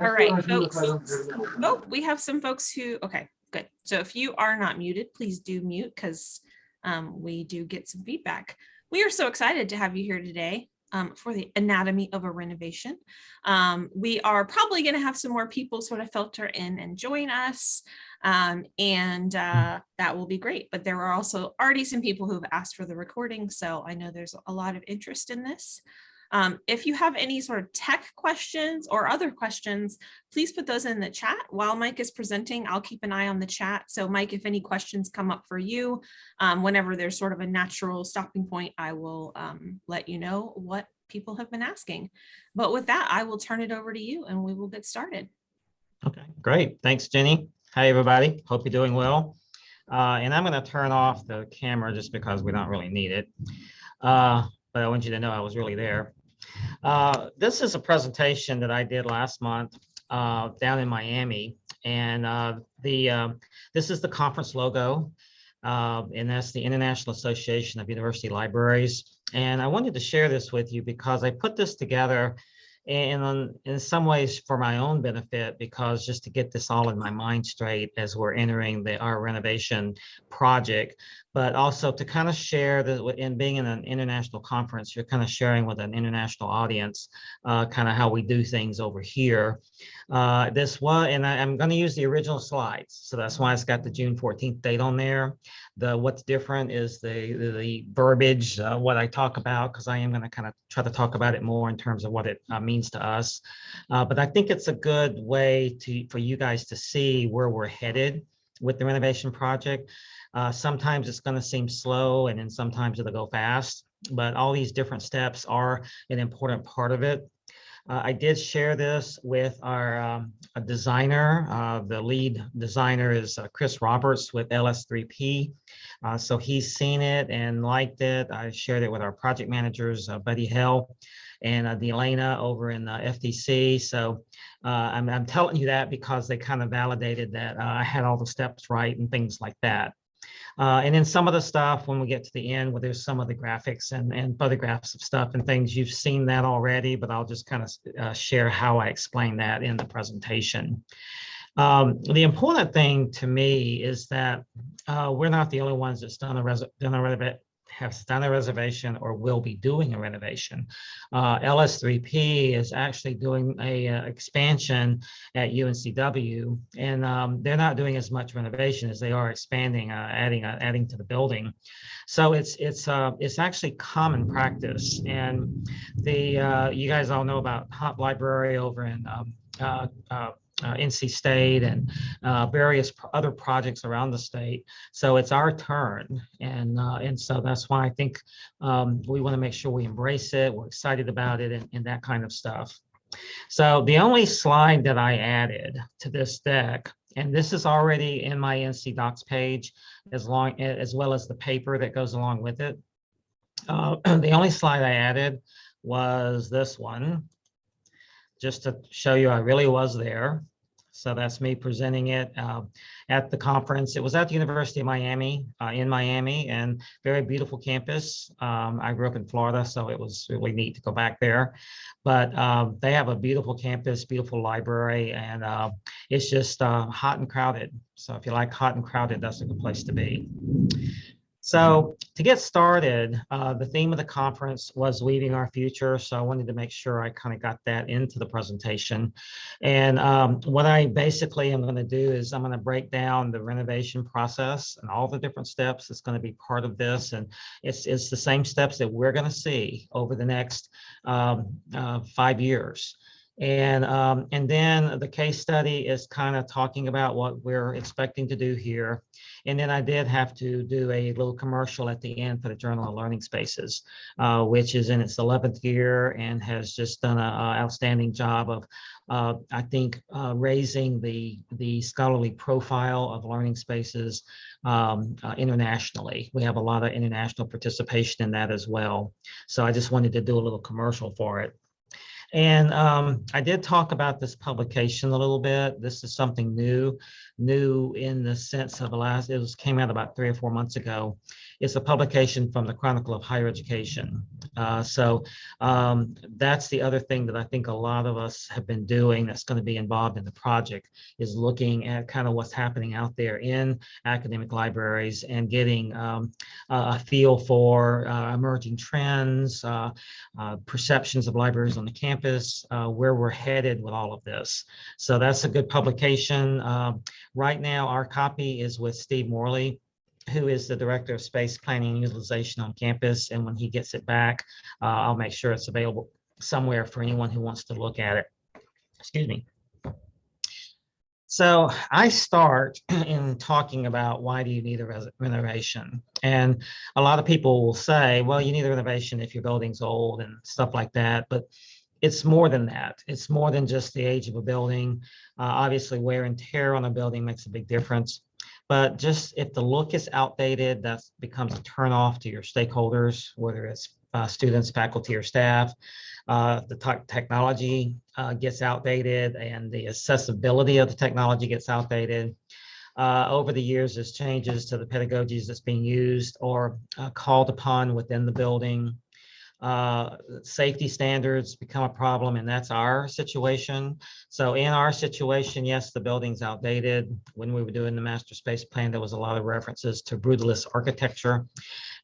All right, folks. Oh, we have some folks who, okay, good. So if you are not muted, please do mute because um, we do get some feedback. We are so excited to have you here today um, for the anatomy of a renovation. Um, we are probably going to have some more people sort of filter in and join us. Um, and uh, that will be great. But there are also already some people who have asked for the recording. So I know there's a lot of interest in this. Um, if you have any sort of tech questions or other questions, please put those in the chat. While Mike is presenting, I'll keep an eye on the chat. So Mike, if any questions come up for you, um, whenever there's sort of a natural stopping point, I will um, let you know what people have been asking. But with that, I will turn it over to you and we will get started. Okay, great. Thanks, Jenny. Hi, everybody. Hope you're doing well. Uh, and I'm going to turn off the camera just because we don't really need it. Uh, but I want you to know I was really there. Uh, this is a presentation that I did last month uh, down in Miami. And uh, the um, this is the conference logo. Uh, and that's the International Association of University Libraries. And I wanted to share this with you because I put this together and in some ways for my own benefit because just to get this all in my mind straight as we're entering the our renovation project but also to kind of share that in being in an international conference you're kind of sharing with an international audience uh, kind of how we do things over here. Uh, this one and I, am going to use the original slides. So that's why it's got the June 14th date on there. The what's different is the the, the verbiage uh, what I talk about because I am going to kind of try to talk about it more in terms of what it uh, means to us. Uh, but I think it's a good way to for you guys to see where we're headed with the renovation project uh, sometimes it's going to seem slow and then sometimes it'll go fast but all these different steps are an important part of it uh, I did share this with our um, designer. Uh, the lead designer is uh, Chris Roberts with LS3P. Uh, so he's seen it and liked it. I shared it with our project managers, uh, Buddy Hill and uh, Delana over in the FTC. So I'm, I'm, telling you that because they kind of validated that I had all the steps right and things like that. Uh, and then some of the stuff when we get to the end where there's some of the graphics and, and photographs of stuff and things, you've seen that already, but I'll just kind of uh, share how I explain that in the presentation. Um, the important thing to me is that uh, we're not the only ones that's done a, done a have done a reservation or will be doing a renovation. Uh, LS3P is actually doing a uh, expansion at UNCW, and um, they're not doing as much renovation as they are expanding, uh, adding uh, adding to the building. So it's it's uh, it's actually common practice, and the you guys all know about Hop Library over in um, uh, NC State and uh, various other projects around the state. So it's our turn. And, uh, and so that's why I think um, we want to make sure we embrace it. We're excited about it and, and that kind of stuff. So the only slide that I added to this deck, and this is already in my NC DOCKS page, as long as well as the paper that goes along with it. Uh, the only slide I added was this one, just to show you I really was there. So that's me presenting it uh, at the conference. It was at the University of Miami, uh, in Miami, and very beautiful campus. Um, I grew up in Florida, so it was really neat to go back there. But um, they have a beautiful campus, beautiful library, and uh, it's just uh, hot and crowded. So if you like hot and crowded, that's a good place to be. So to get started, uh, the theme of the conference was Weaving Our Future. So I wanted to make sure I kind of got that into the presentation. And um, what I basically am going to do is I'm going to break down the renovation process and all the different steps that's going to be part of this. And it's, it's the same steps that we're going to see over the next um, uh, five years. And, um, and then the case study is kind of talking about what we're expecting to do here. And then I did have to do a little commercial at the end for the Journal of Learning Spaces, uh, which is in its 11th year and has just done an outstanding job of, uh, I think, uh, raising the, the scholarly profile of learning spaces um, uh, internationally. We have a lot of international participation in that as well. So I just wanted to do a little commercial for it. And um, I did talk about this publication a little bit. This is something new, new in the sense of the last, it was came out about three or four months ago. it's a publication from the Chronicle of Higher Education. Uh, so um, that's the other thing that I think a lot of us have been doing that's going to be involved in the project is looking at kind of what's happening out there in academic libraries and getting um, a feel for uh, emerging trends, uh, uh, perceptions of libraries on the campus, uh, where we're headed with all of this. So that's a good publication. Right now, our copy is with Steve Morley, who is the Director of Space Planning and Utilization on campus. And when he gets it back, uh, I'll make sure it's available somewhere for anyone who wants to look at it. Excuse me. So I start in talking about why do you need a renovation? And a lot of people will say, well, you need a renovation if your building's old and stuff like that. But it's more than that. It's more than just the age of a building. Uh, obviously, wear and tear on a building makes a big difference. But just if the look is outdated, that becomes a turnoff to your stakeholders, whether it's uh, students, faculty, or staff. Uh, the technology uh, gets outdated and the accessibility of the technology gets outdated. Uh, over the years, there's changes to the pedagogies that's being used or uh, called upon within the building. Uh, safety standards become a problem, and that's our situation. So in our situation, yes, the building's outdated. When we were doing the master space plan, there was a lot of references to brutalist architecture.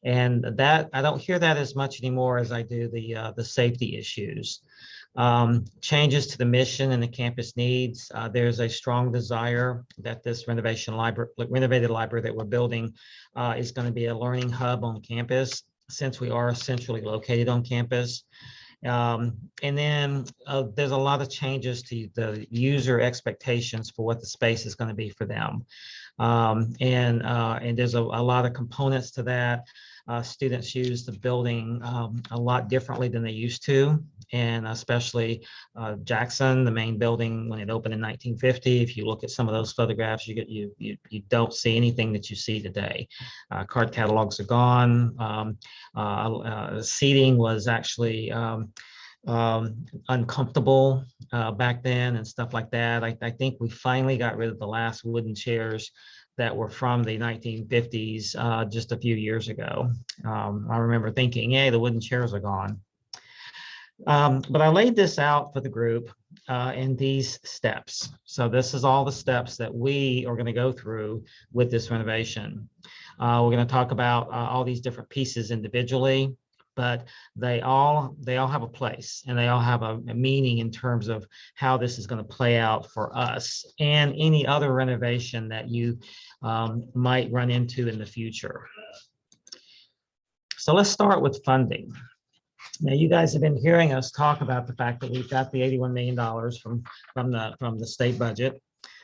And that, I don't hear that as much anymore as I do the, uh, the safety issues. Um, changes to the mission and the campus needs. Uh, there's a strong desire that this renovation library, renovated library that we're building uh, is going to be a learning hub on campus since we are centrally located on campus. Um, and then uh, there's a lot of changes to the user expectations for what the space is going to be for them. Um, and, uh, and there's a, a, lot of components to that. Uh, students use the building um, a lot differently than they used to and especially uh, Jackson, the main building when it opened in 1950. If you look at some of those photographs, you get you you, you don't see anything that you see today. Uh, card catalogs are gone. Um, uh, uh seating was actually um, um, uncomfortable uh, back then and stuff like that. I, I think we finally got rid of the last wooden chairs that were from the 1950s uh, just a few years ago. Um, I remember thinking, hey, the wooden chairs are gone. Um, but I laid this out for the group uh, in these steps. So this is all the steps that we are going to go through with this renovation. Uh, we're going to talk about uh, all these different pieces individually, but they all they all have a place and they all have a, a meaning in terms of how this is going to play out for us and any other renovation that you um, might run into in the future. So let's start with funding. Now, you guys have been hearing us talk about the fact that we've got the $81 million from, from the, from the state budget.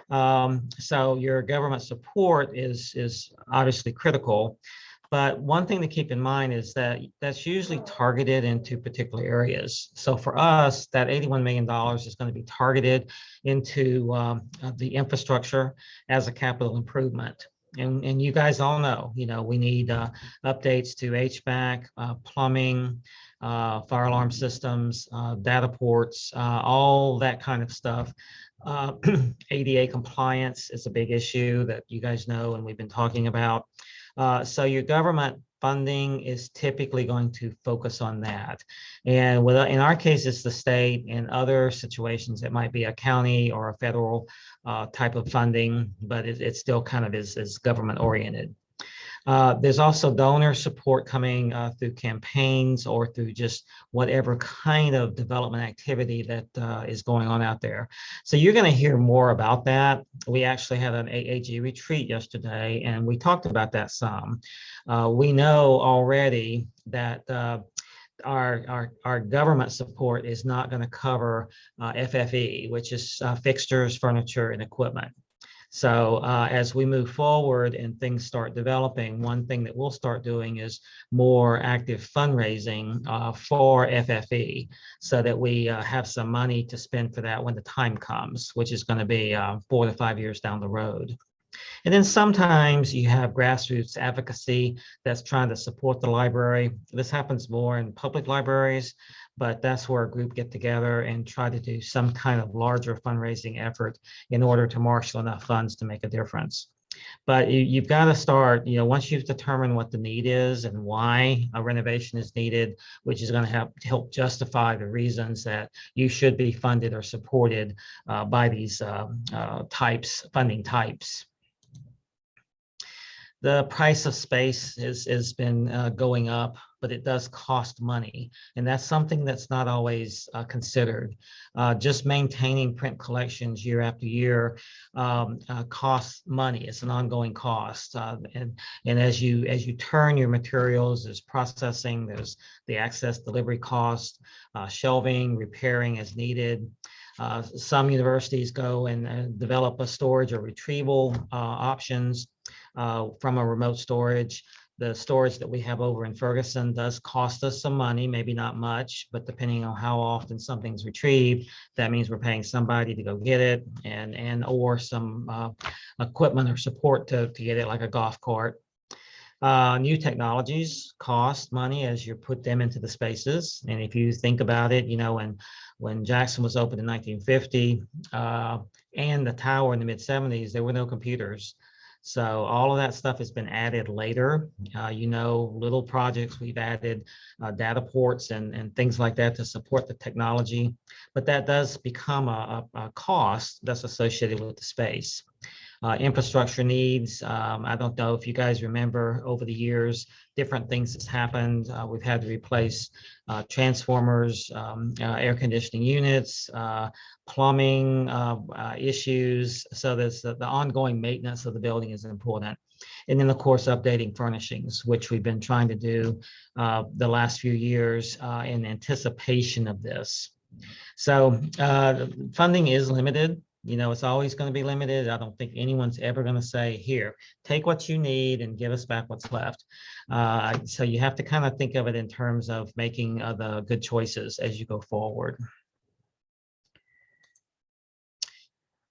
Um, so your government support is, is obviously critical. But one thing to keep in mind is that that's usually targeted into particular areas. So for us, that $81 million is going to be targeted into um, the infrastructure as a capital improvement. And, and you guys all know, you know, we need uh, updates to HVAC, uh, plumbing, uh, fire alarm systems, uh, data ports, uh, all that kind of stuff. ADA uh, compliance is a big issue that you guys know and we've been talking about. Uh, so your government funding is typically going to focus on that. And with, in our case, it's the state. In other situations, it might be a county or a federal uh, type of funding, but it, it still kind of is, is government oriented. Uh, there's also donor support coming uh, through campaigns or through just whatever kind of development activity that uh, is going on out there. So you're going to hear more about that. We actually had an AAG retreat yesterday, and we talked about that some. Uh, we know already that uh, our, our, our government support is not going to cover FFE, which is fixtures, furniture, and equipment. So uh, as we move forward and things start developing, one thing that we'll start doing is more active fundraising uh, for FFE so that we uh, have some money to spend for that when the time comes, which is going to be uh, four to five years down the road. And then sometimes you have grassroots advocacy that's trying to support the library. This happens more in public libraries, but that's where a group get together and try to do some kind of larger fundraising effort in order to marshal enough funds to make a difference. But you, you've got to start, you know, once you've determined what the need is and why a renovation is needed, which is going to help help justify the reasons that you should be funded or supported uh, by these um, uh, types, funding types. The price of space has, has been uh, going up, but it does cost money. And that's something that's not always uh, considered. Uh, just maintaining print collections year after year um, uh, costs money. It's an ongoing cost. Uh, and, and as you as you turn your materials, there's processing, there's the access delivery cost, uh, shelving, repairing as needed. Some universities go and develop a storage or retrieval options uh, from a remote storage. The storage that we have over in Ferguson does cost us some money, maybe not much, but depending on how often something's retrieved, that means we're paying somebody to go get it and, and or some uh, equipment or support to, to get it like a golf cart. Uh, new technologies cost money as you put them into the spaces. And if you think about it, you know, when, when Jackson was opened in 1950 uh, and the tower in the mid 70s, there were no computers. So all of that stuff has been added later. Uh, you know, little projects, we've added uh, data ports and, and things like that to support the technology, but that does become a, a, a cost that's associated with the space. Uh, infrastructure needs, um, I don't know if you guys remember over the years, different things that's happened. Uh, we've had to replace uh, transformers, um, uh, air conditioning units, uh, plumbing uh, issues. So there's the, the ongoing maintenance of the building is important. And then, of course, updating furnishings, which we've been trying to do the last few years in anticipation of this. So funding is limited. You know, it's always going to be limited. I don't think anyone's ever going to say, here, take what you need and give us back what's left. Uh, so you have to kind of think of it in terms of making uh, the good choices as you go forward.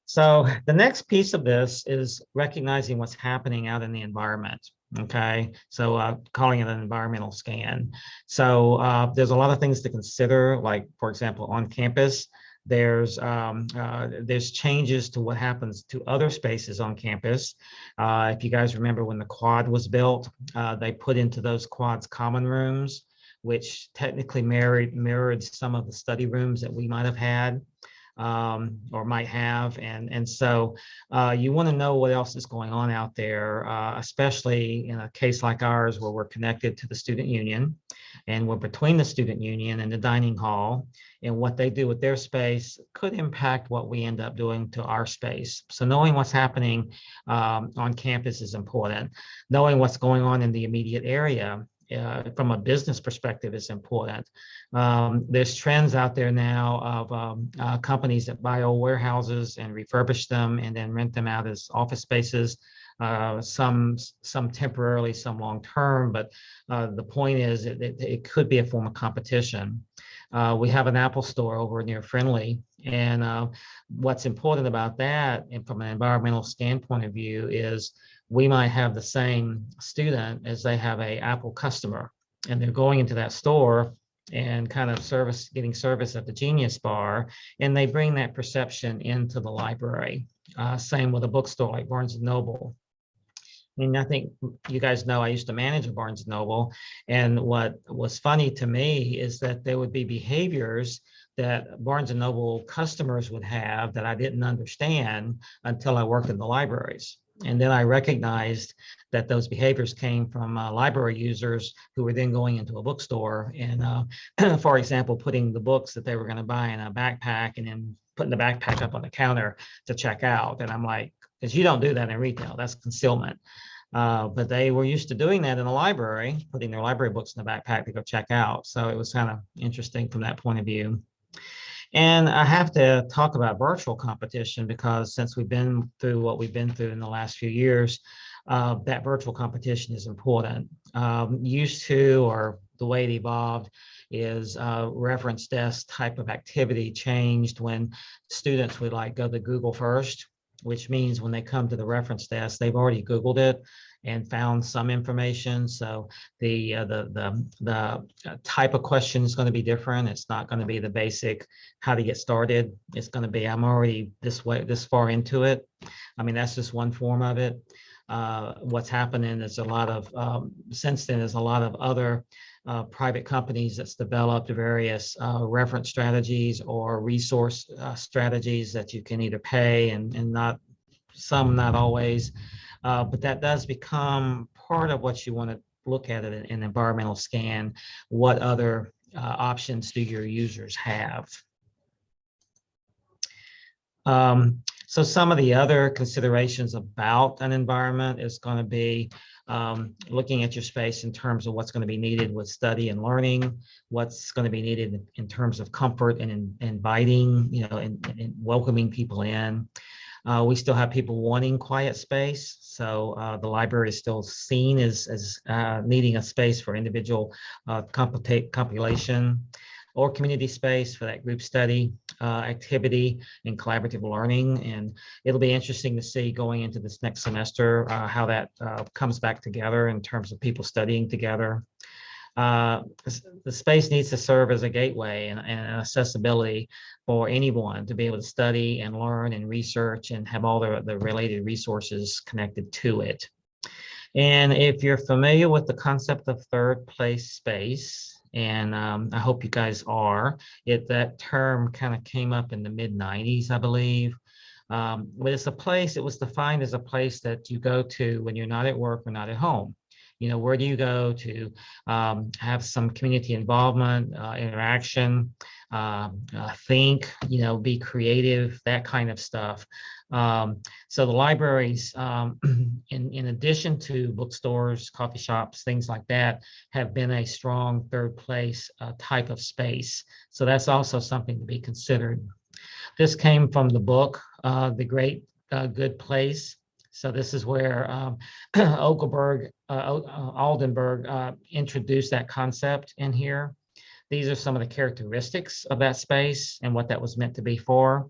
So the next piece of this is recognizing what's happening out in the environment. Okay, so uh, calling it an environmental scan. So uh, there's a lot of things to consider, like for example, on campus, there's um, uh, there's changes to what happens to other spaces on campus. Uh, if you guys remember when the quad was built, uh, they put into those quads common rooms, which technically mirrored mirrored some of the study rooms that we might have had um, or might have. And, and so uh, you want to know what else is going on out there, uh, especially in a case like ours where we're connected to the student union and we're between the student union and the dining hall and what they do with their space could impact what we end up doing to our space. So knowing what's happening um, on campus is important. Knowing what's going on in the immediate area uh, from a business perspective is important. Um, there's trends out there now of um, uh, companies that buy old warehouses and refurbish them and then rent them out as office spaces. Uh, some some temporarily, some long term, but uh, the point is it, it, it, could be a form of competition. Uh, we have an Apple store over near Friendly, and uh, what's important about that, and from an environmental standpoint of view, is we might have the same student as they have a Apple customer and they're going into that store and kind of service getting service at the Genius Bar, and they bring that perception into the library. Uh, same with a bookstore like Barnes and Noble. I mean, I think you guys know I used to manage a Barnes and Noble, and what was funny to me is that there would be behaviors that Barnes and Noble customers would have that I didn't understand until I worked in the libraries. And then I recognized that those behaviors came from uh, library users who were then going into a bookstore and, uh, for example, putting the books that they were going to buy in a backpack and then putting the backpack up on the counter to check out. And I'm like, because you don't do that in retail, that's concealment. Uh, but they were used to doing that in the library, putting their library books in the backpack to go check out. So it was kind of interesting from that point of view. And I have to talk about virtual competition because since we've been through what we've been through in the last few years, uh, that virtual competition is important. Um, used to, or the way it evolved, is uh, reference desk type of activity changed when students would like go to Google first, which means when they come to the reference desk, they've already Googled it and found some information. So the uh, the the the uh, type of question is going to be different. It's not going to be the basic how to get started. It's going to be I'm already this way this far into it. I mean that's just one form of it. Uh, what's happening is a lot of, um, since then, there's a lot of other uh, private companies that's developed various uh, reference strategies or resource uh, strategies that you can either pay and, and not, some not always. Uh, but that does become part of what you want to look at it in an environmental scan. What other uh, options do your users have? Um, so some of the other considerations about an environment is going to be um, looking at your space in terms of what's going to be needed with study and learning, what's going to be needed in, terms of comfort and in, inviting, you know, and, and welcoming people in. Uh, we still have people wanting quiet space. So uh, the library is still seen as, as uh, needing a space for individual uh, compilation or community space for that group study uh, activity and collaborative learning. And it'll be interesting to see going into this next semester uh, how that uh, comes back together in terms of people studying together. Uh, the space needs to serve as a gateway and, and, accessibility for anyone to be able to study and learn and research and have all the, the related resources connected to it. And if you're familiar with the concept of third place space, and um, I hope you guys are. It that term kind of came up in the mid 90s, I believe. Um, but it's a place, it was defined as a place that you go to when you're not at work or not at home. You know, where do you go to um, have some community involvement, uh, interaction, uh, uh, think, you know, be creative, that kind of stuff. Um, so the libraries, um, in, in addition to bookstores, coffee shops, things like that, have been a strong third place uh, type of space. So that's also something to be considered. This came from the book, uh, The Great uh, Good Place. So this is where um, Okelberg, uh, Oldenburg uh, introduced that concept in here. These are some of the characteristics of that space and what that was meant to be for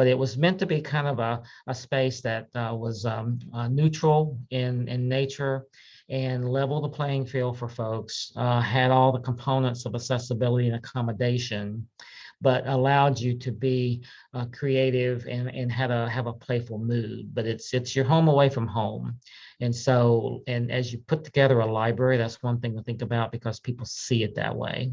but it was meant to be kind of a, a space that uh, was um, uh, neutral in, in nature and level the playing field for folks, uh, had all the components of accessibility and accommodation, but allowed you to be uh, creative and, and had a have a playful mood. But it's it's your home away from home. And so, and as you put together a library, that's one thing to think about because people see it that way.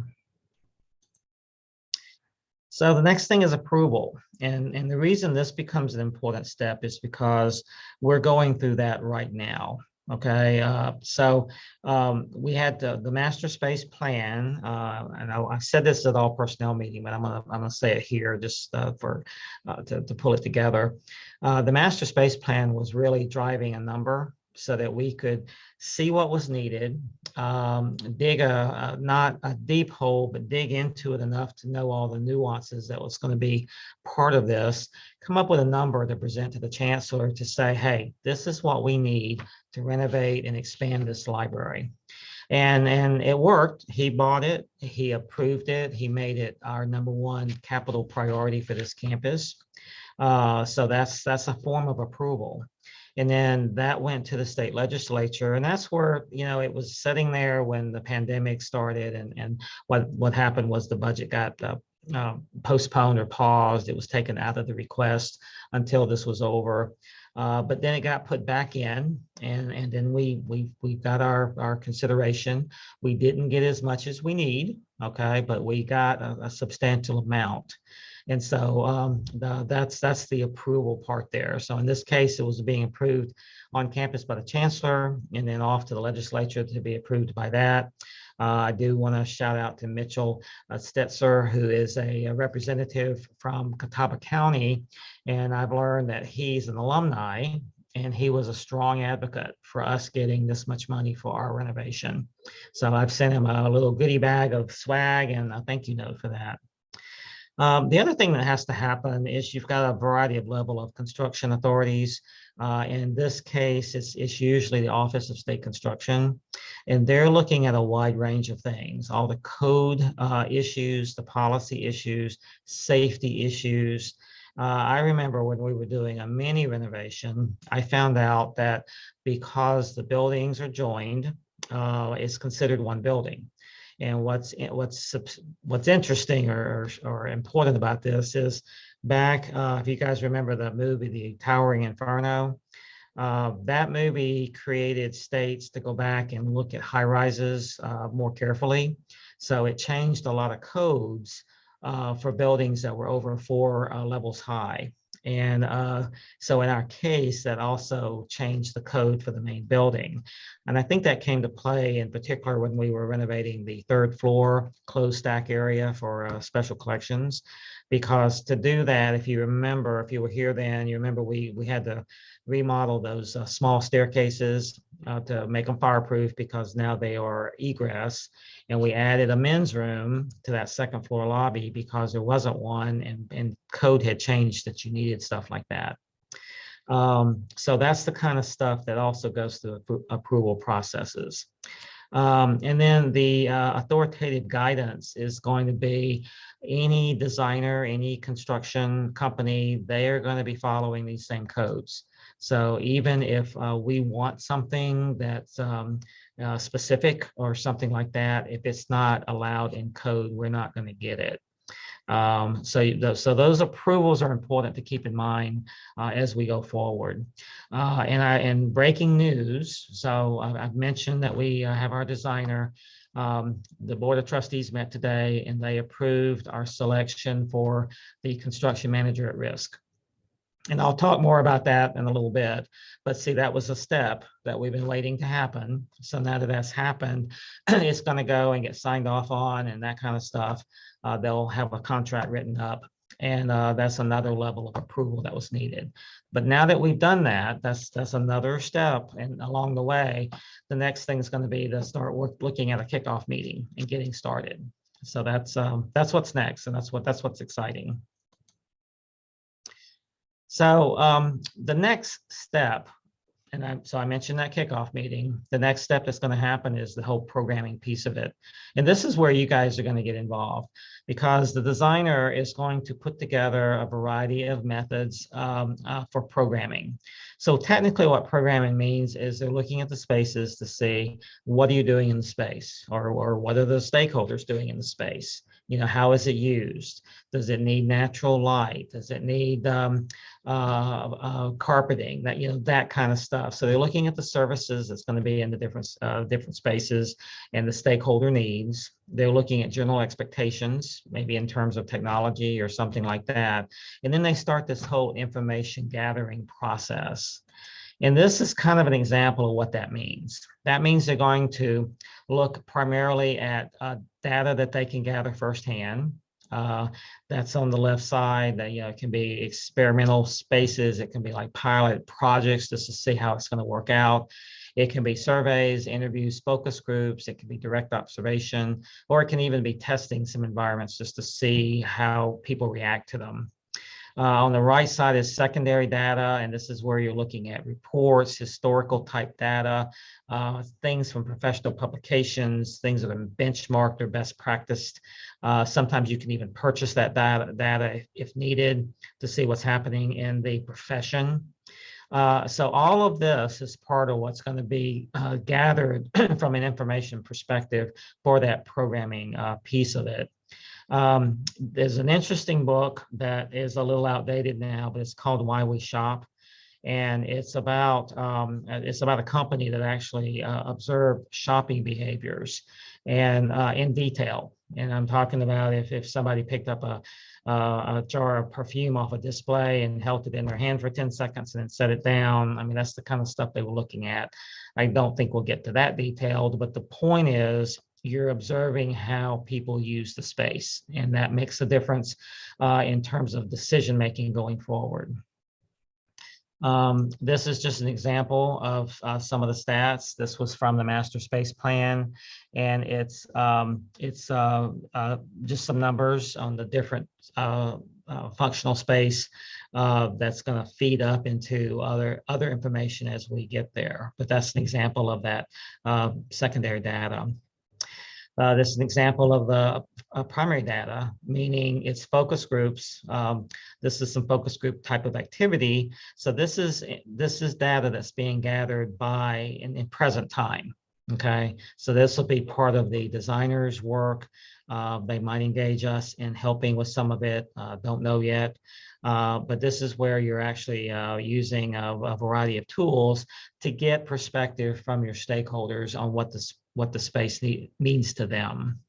So the next thing is approval. And, and the reason this becomes an important step is because we're going through that right now. Okay, uh, so um, we had the, the master space plan, uh, and I, I, said this at all personnel meeting, but I'm gonna I'm gonna say it here just uh, for uh, to, to pull it together. Uh, the master space plan was really driving a number so that we could see what was needed, um, dig a, a, not a deep hole, but dig into it enough to know all the nuances that was going to be part of this, come up with a number to present to the chancellor to say, hey, this is what we need to renovate and expand this library. And, and it worked. He bought it, he approved it, he made it our number one capital priority for this campus. Uh, so that's that's a form of approval. And then that went to the state legislature. And that's where, you know, it was sitting there when the pandemic started and, and what, what happened was the budget got uh, uh, postponed or paused. It was taken out of the request until this was over. Uh, but then it got put back in and, and then we, we, we got our, our consideration. We didn't get as much as we need, okay, but we got a, a substantial amount. And so um, the, that's that's the approval part there. So in this case, it was being approved on campus by the chancellor and then off to the legislature to be approved by that. Uh, I do want to shout out to Mitchell uh, Setzer, who is a, a, representative from Catawba County. And I've learned that he's an alumni and he was a strong advocate for us getting this much money for our renovation. So I've sent him a little goodie bag of swag and a thank you note for that. Um, the other thing that has to happen is you've got a variety of level of construction authorities. Uh, in this case, it's, it's usually the Office of State Construction, and they're looking at a wide range of things, all the code uh, issues, the policy issues, safety issues. Uh, I remember when we were doing a mini renovation, I found out that because the buildings are joined, uh, it's considered one building. And what's what's what's interesting or, or important about this is back, uh, if you guys remember that movie, The Towering Inferno, Uh, that movie created states to go back and look at high rises uh, more carefully. So it changed a lot of codes uh, for buildings that were over four uh, levels high. And uh, so in our case, that also changed the code for the main building. And I think that came to play in particular when we were renovating the third floor closed stack area for uh, special collections. Because to do that, if you remember, if you were here then, you remember we, we had to remodel those uh, small staircases uh, to make them fireproof because now they are egress. And we added a men's room to that second floor lobby because there wasn't one and, and code had changed that you needed stuff like that. Um, so that's the kind of stuff that also goes through appro- approval processes. Um, and then the uh, authoritative guidance is going to be any designer, any construction company, they are going to be following these same codes. So even if uh, we want something that's um, uh, specific or something like that, if it's not allowed in code, we're not going to get it. Um, so, tho- so those approvals are important to keep in mind uh, as we go forward. Uh, and I, and breaking news, so I- I've mentioned that we uh, have our designer. Um, the Board of Trustees met today and they approved our selection for the construction manager at risk. And I'll talk more about that in a little bit, but see, that was a step that we've been waiting to happen. So now that that's happened, it's gonna go and get signed off on and that kind of stuff. Uh, they'll have a contract written up and uh, that's another level of approval that was needed. But now that we've done that, that's, that's another step and along the way, the next thing is gonna be to start work, looking at a kickoff meeting and getting started. So that's, um, that's what's next and that's what, that's what's exciting. So um, the next step, and I, so I mentioned that kickoff meeting, the next step that's going to happen is the whole programming piece of it. And this is where you guys are going to get involved because the designer is going to put together a variety of methods um, uh, for programming. So technically what programming means is they're looking at the spaces to see what are you doing in the space or, or what are the stakeholders doing in the space? You know, how is it used? Does it need natural light? Does it need um, uh, uh, carpeting? That you know that kind of stuff. So they're looking at the services that's going to be in the different uh, different spaces and the stakeholder needs. They're looking at general expectations, maybe in terms of technology or something like that. And then they start this whole information gathering process. And this is kind of an example of what that means. That means they're going to look primarily at uh, data that they can gather firsthand. Uh, that's on the left side that you know can be experimental spaces. It can be like pilot projects just to see how it's going to work out. It can be surveys, interviews, focus groups. It can be direct observation, or it can even be testing some environments just to see how people react to them. Uh, on the right side is secondary data, and this is where you're looking at reports, historical type data, uh, things from professional publications, things that are benchmarked or best practiced. Uh, sometimes you can even purchase that data, data if needed to see what's happening in the profession. Uh, so all of this is part of what's going to be uh, gathered from an information perspective for that programming uh, piece of it. Um, there's an interesting book that is a little outdated now, but it's called Why We Shop. And it's about um, it's about a company that actually uh, observed shopping behaviors and uh, in detail. And I'm talking about if, if somebody picked up a, uh, a jar of perfume off a display and held it in their hand for 10 seconds and then set it down. I mean, that's the kind of stuff they were looking at. I don't think we'll get to that detailed, but the point is you're observing how people use the space and that makes a difference uh, in terms of decision making going forward. Um, this is just an example of uh, some of the stats. This was from the master space plan, and it's um, it's uh, uh, just some numbers on the different uh, uh, functional space uh, that's going to feed up into other other information as we get there. But that's an example of that secondary data. Uh, this is an example of the uh, primary data, meaning it's focus groups. Um, this is some focus group type of activity. So this is this is data that's being gathered by in, in present time. Okay, so this will be part of the designer's work Uh, they might engage us in helping with some of it. Uh, don't know yet. Uh, but this is where you're actually uh, using a, a variety of tools to get perspective from your stakeholders on what this what the space need, means to them.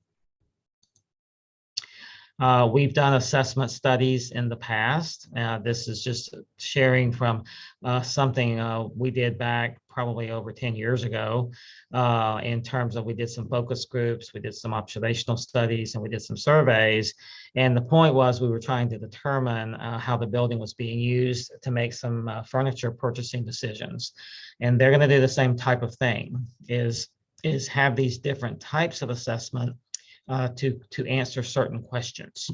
Uh, we've done assessment studies in the past. Uh, this is just sharing from uh, something uh, we did back probably over 10 years ago uh, in terms of we did some focus groups, we did some observational studies, and we did some surveys. And the point was we were trying to determine uh, how the building was being used to make some furniture purchasing decisions. And they're going to do the same type of thing is, is have these different types of assessment uh, to to answer certain questions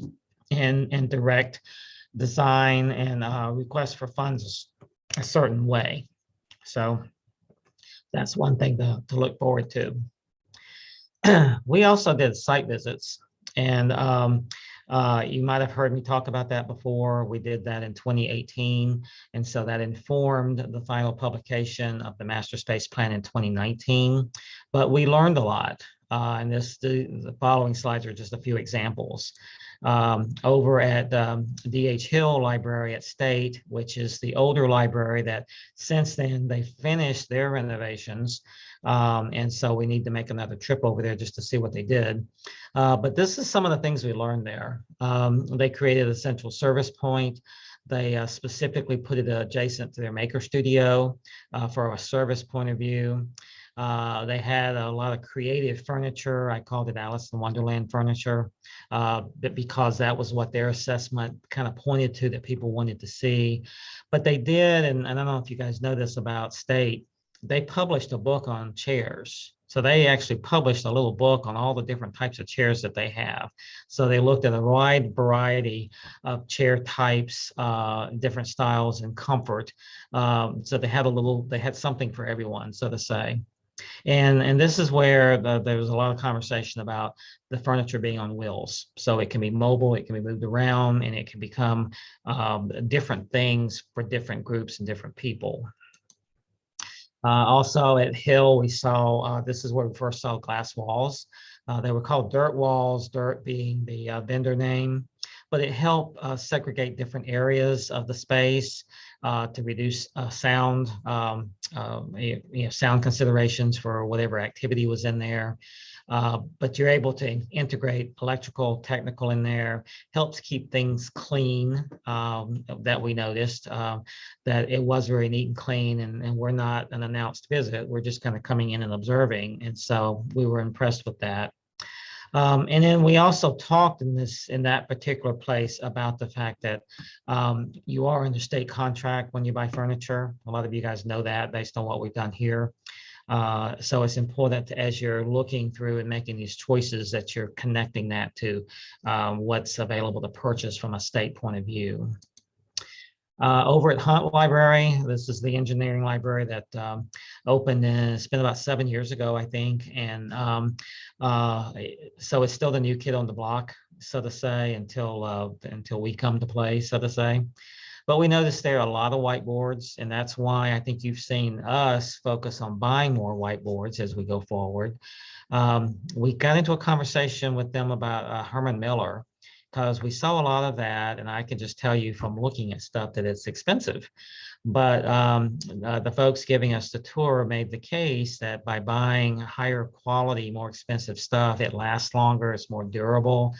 and and direct design and uh, request for funds a certain way. So that's one thing to, to look forward to. we also did site visits and um, uh, you might have heard me talk about that before. We did that in 2018. And so that informed the final publication of the master space plan in 2019. But we learned a lot. Uh, and this the, the, following slides are just a few examples. Um, over at um, DH Hill Library at State, which is the older library that since then they finished their renovations. Um, and so we need to make another trip over there just to see what they did. Uh, but this is some of the things we learned there. Um, they created a central service point. They uh, specifically put it adjacent to their maker studio uh, for a service point of view. Uh, they had a lot of creative furniture. I called it Alice in Wonderland furniture, uh, because that was what their assessment kind of pointed to that people wanted to see. But they did, and, and I don't know if you guys know this about state, they published a book on chairs. So they actually published a little book on all the different types of chairs that they have. So they looked at a wide variety of chair types, uh, different styles and comfort. Um, so they had a little, they had something for everyone, so to say. And, and this is where the, there was a lot of conversation about the furniture being on wheels. So it can be mobile, it can be moved around, and it can become um, different things for different groups and different people. Uh, also at Hill, we saw, uh, this is where we first saw glass walls. Uh, they were called DIRTT walls, DIRTT being the uh, vendor name, but it helped uh, segregate different areas of the space uh, to reduce uh, sound, um, uh, you know, sound considerations for whatever activity was in there. Uh, but you're able to integrate electrical, technical in there, helps keep things clean um, that we noticed, uh, that it was very neat and clean and, and we're not an announced visit, we're just kind of coming in and observing. And so we were impressed with that. Um, and then we also talked in this in that particular place about the fact that um, you are under state contract when you buy furniture. A lot of you guys know that based on what we've done here. Uh, so it's important as you're looking through and making these choices that you're connecting that to um, what's available to purchase from a state point of view. Uh, over at Hunt Library, this is the engineering library that um, opened, in, it's been about seven years ago, I think. And um, uh, so it's still the new kid on the block, so to say, until, uh, until we come to play, so to say. But we noticed there are a lot of whiteboards, and that's why I think you've seen us focus on buying more whiteboards as we go forward. Um, we got into a conversation with them about uh, Herman Miller, because we saw a lot of that and I can just tell you from looking at stuff that it's expensive. But um, uh, the folks giving us the tour made the case that by buying higher quality, more expensive stuff, it lasts longer, it's more durable.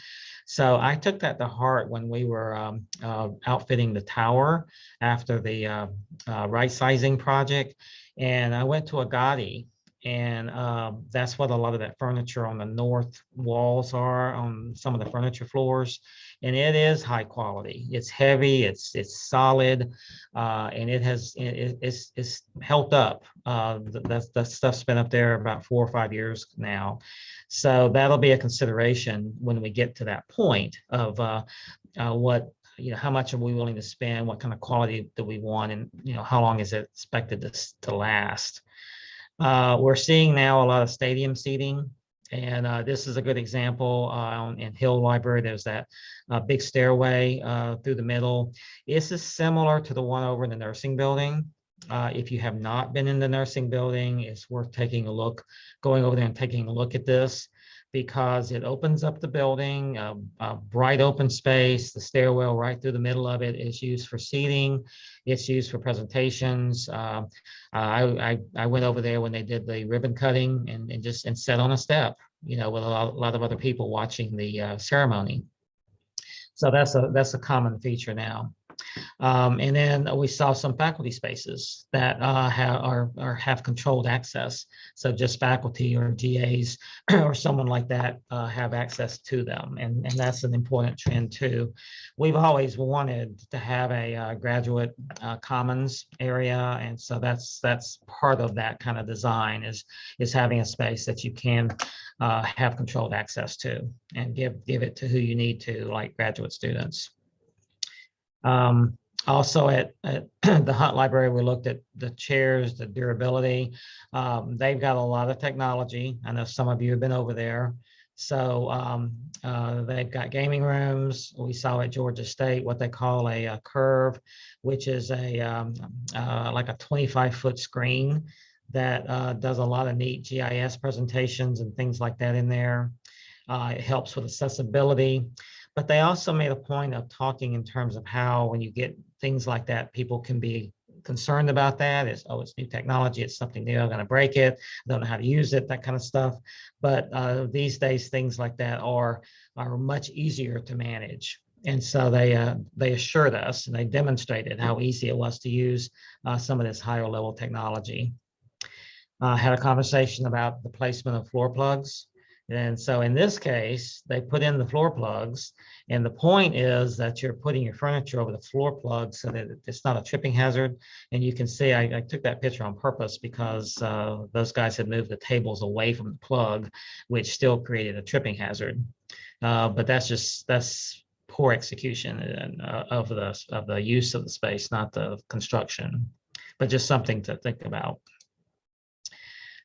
So I took that to heart when we were um, uh, outfitting the tower after the uh, uh right sizing project. And I went to Agati and um, that's what a lot of that furniture on the north walls are on some of the furniture floors. And it is high quality. It's heavy, it's it's solid, uh, and it has it, it's it's held up. Uh, that that stuff's been up there about four or five years now. So that'll be a consideration when we get to that point of uh, uh what you know, how much are we willing to spend? What kind of quality do we want? And, you know, how long is it expected to, to last? Uh, we're seeing now a lot of stadium seating. And uh, this is a good example uh, in Hill Library. There's that uh, big stairway uh, through the middle. This is similar to the one over in the nursing building. Uh, if you have not been in the nursing building, it's worth taking a look, going over there and taking a look at this because it opens up the building, a, a bright open space, the stairwell right through the middle of it is used for seating. It's used for presentations. Uh, I, I, I went over there when they did the ribbon cutting and, and just, and sat on a step, you know, with a lot, a lot of other people watching the uh, ceremony. So that's a, that's a common feature now. Um, and then we saw some faculty spaces that uh, have, are, are have controlled access. So just faculty or GAs or someone like that uh, have access to them. And, and that's an important trend too. We've always wanted to have a uh, graduate uh, commons area. And so that's that's part of that kind of design is, is having a space that you can uh, have controlled access to and give, give it to who you need to, like graduate students. Um, also at, at the Hunt Library, we looked at the chairs, the durability. Um, they've got a lot of technology. I know some of you have been over there. So um, uh, they've got gaming rooms. We saw at Georgia State what they call a, a curve, which is a um, uh, like a 25 foot screen that uh, does a lot of neat GIS presentations and things like that in there. Uh, it helps with accessibility. But they also made a point of talking in terms of how when you get things like that, people can be concerned about that. It's, oh, it's new technology. It's something new. I'm going to break it. I don't know how to use it, that kind of stuff. But uh, these days, things like that are, are much easier to manage. And so they uh, they assured us and they demonstrated how easy it was to use uh, some of this higher level technology. Uh, had a conversation about the placement of floor plugs. And so in this case, they put in the floor plugs. And the point is that you're putting your furniture over the floor plug so that it's not a tripping hazard. And you can see, I, I took that picture on purpose because uh, those guys had moved the tables away from the plug, which still created a tripping hazard. Uh, but that's just, that's poor execution and, uh, of the of the use of the space, not the construction, but just something to think about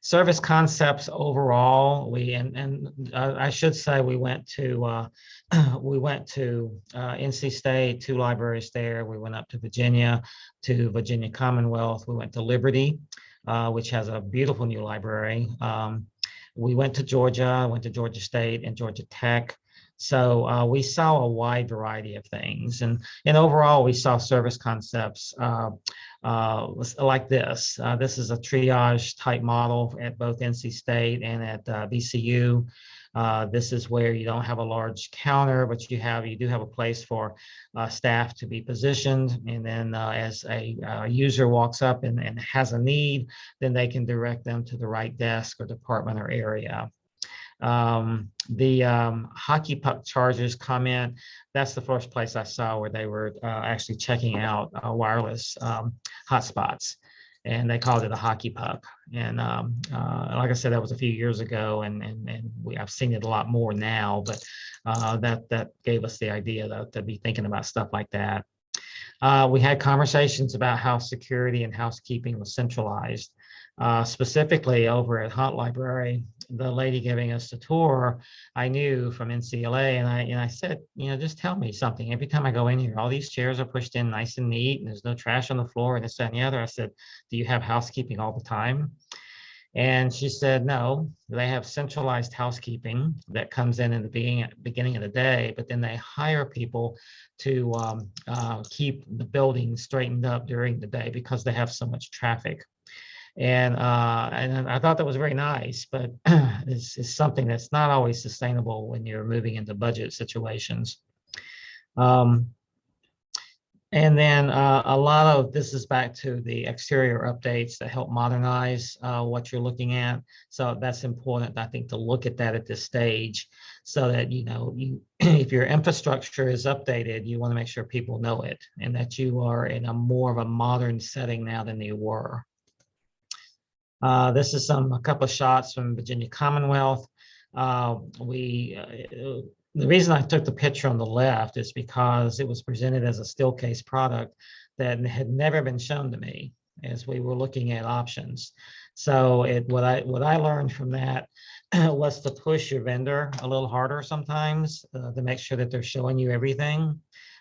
service concepts overall we and and uh, i should say we went to uh, we went to uh, nc state two libraries there. We went up to virginia to virginia commonwealth. We went to liberty uh, which has a beautiful new library. Um, we went to georgia went to georgia state and georgia tech. So uh, we saw a wide variety of things. And and overall we saw service concepts uh, uh, like this. Uh, this is a triage type model at both NC State and at uh, VCU. Uh, this is where you don't have a large counter, but you have you do have a place for uh, staff to be positioned. And then uh, as a user walks up and, and has a need, then they can direct them to the right desk or department or area. Um, the um, hockey puck chargers comment, that's the first place I saw where they were uh, actually checking out uh, wireless um, hotspots. And they called it a hockey puck. And um, uh, like I said, that was a few years ago, and and, and we I've seen it a lot more now. But uh, that that gave us the idea to, to be thinking about stuff like that. Uh, we had conversations about how security and housekeeping was centralized. Uh, specifically over at Hunt Library, the lady giving us the tour, I knew from NCLA and I, and I said, you know, just tell me something. Every time I go in here, all these chairs are pushed in nice and neat and there's no trash on the floor and this, that, and the other. I said, do you have housekeeping all the time? And she said, no, they have centralized housekeeping that comes in in the beginning, beginning of the day, but then they hire people to um, uh, keep the building straightened up during the day because they have so much traffic. And, uh, and I thought that was very nice, but it's, it's something that's not always sustainable when you're moving into budget situations. Um, and then uh, a lot of this is back to the exterior updates that help modernize uh, what you're looking at. So that's important, I think, to look at that at this stage so that, you know, you if your infrastructure is updated, you want to make sure people know it and that you are in a more of a modern setting now than you were. Uh, this is some a couple of shots from Virginia Commonwealth. Uh, we uh, the reason I took the picture on the left is because it was presented as a Steelcase product that had never been shown to me as we were looking at options. So it what I what I learned from that was to push your vendor a little harder sometimes uh, to make sure that they're showing you everything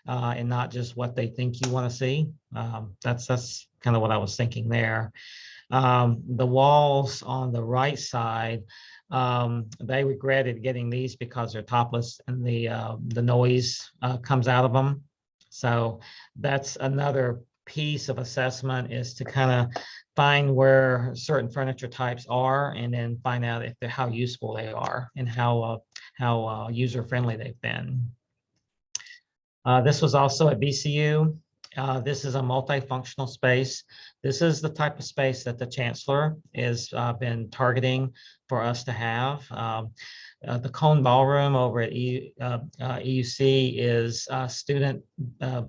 uh, and not just what they think you want to see. Um, that's that's kind of what I was thinking there. Um, the walls on the right side Um, they regretted getting these because they're topless and the, uh, the noise, uh, comes out of them. So that's another piece of assessment is to kind of find where certain furniture types are and then find out if they're, how useful they are and how, uh, how, uh, user-friendly they've been. Uh, this was also at VCU. Uh, this is a multifunctional space. This is the type of space that the chancellor has uh, been targeting for us to have. Um, uh, the Cone Ballroom over at E- uh, uh, EUC is uh, student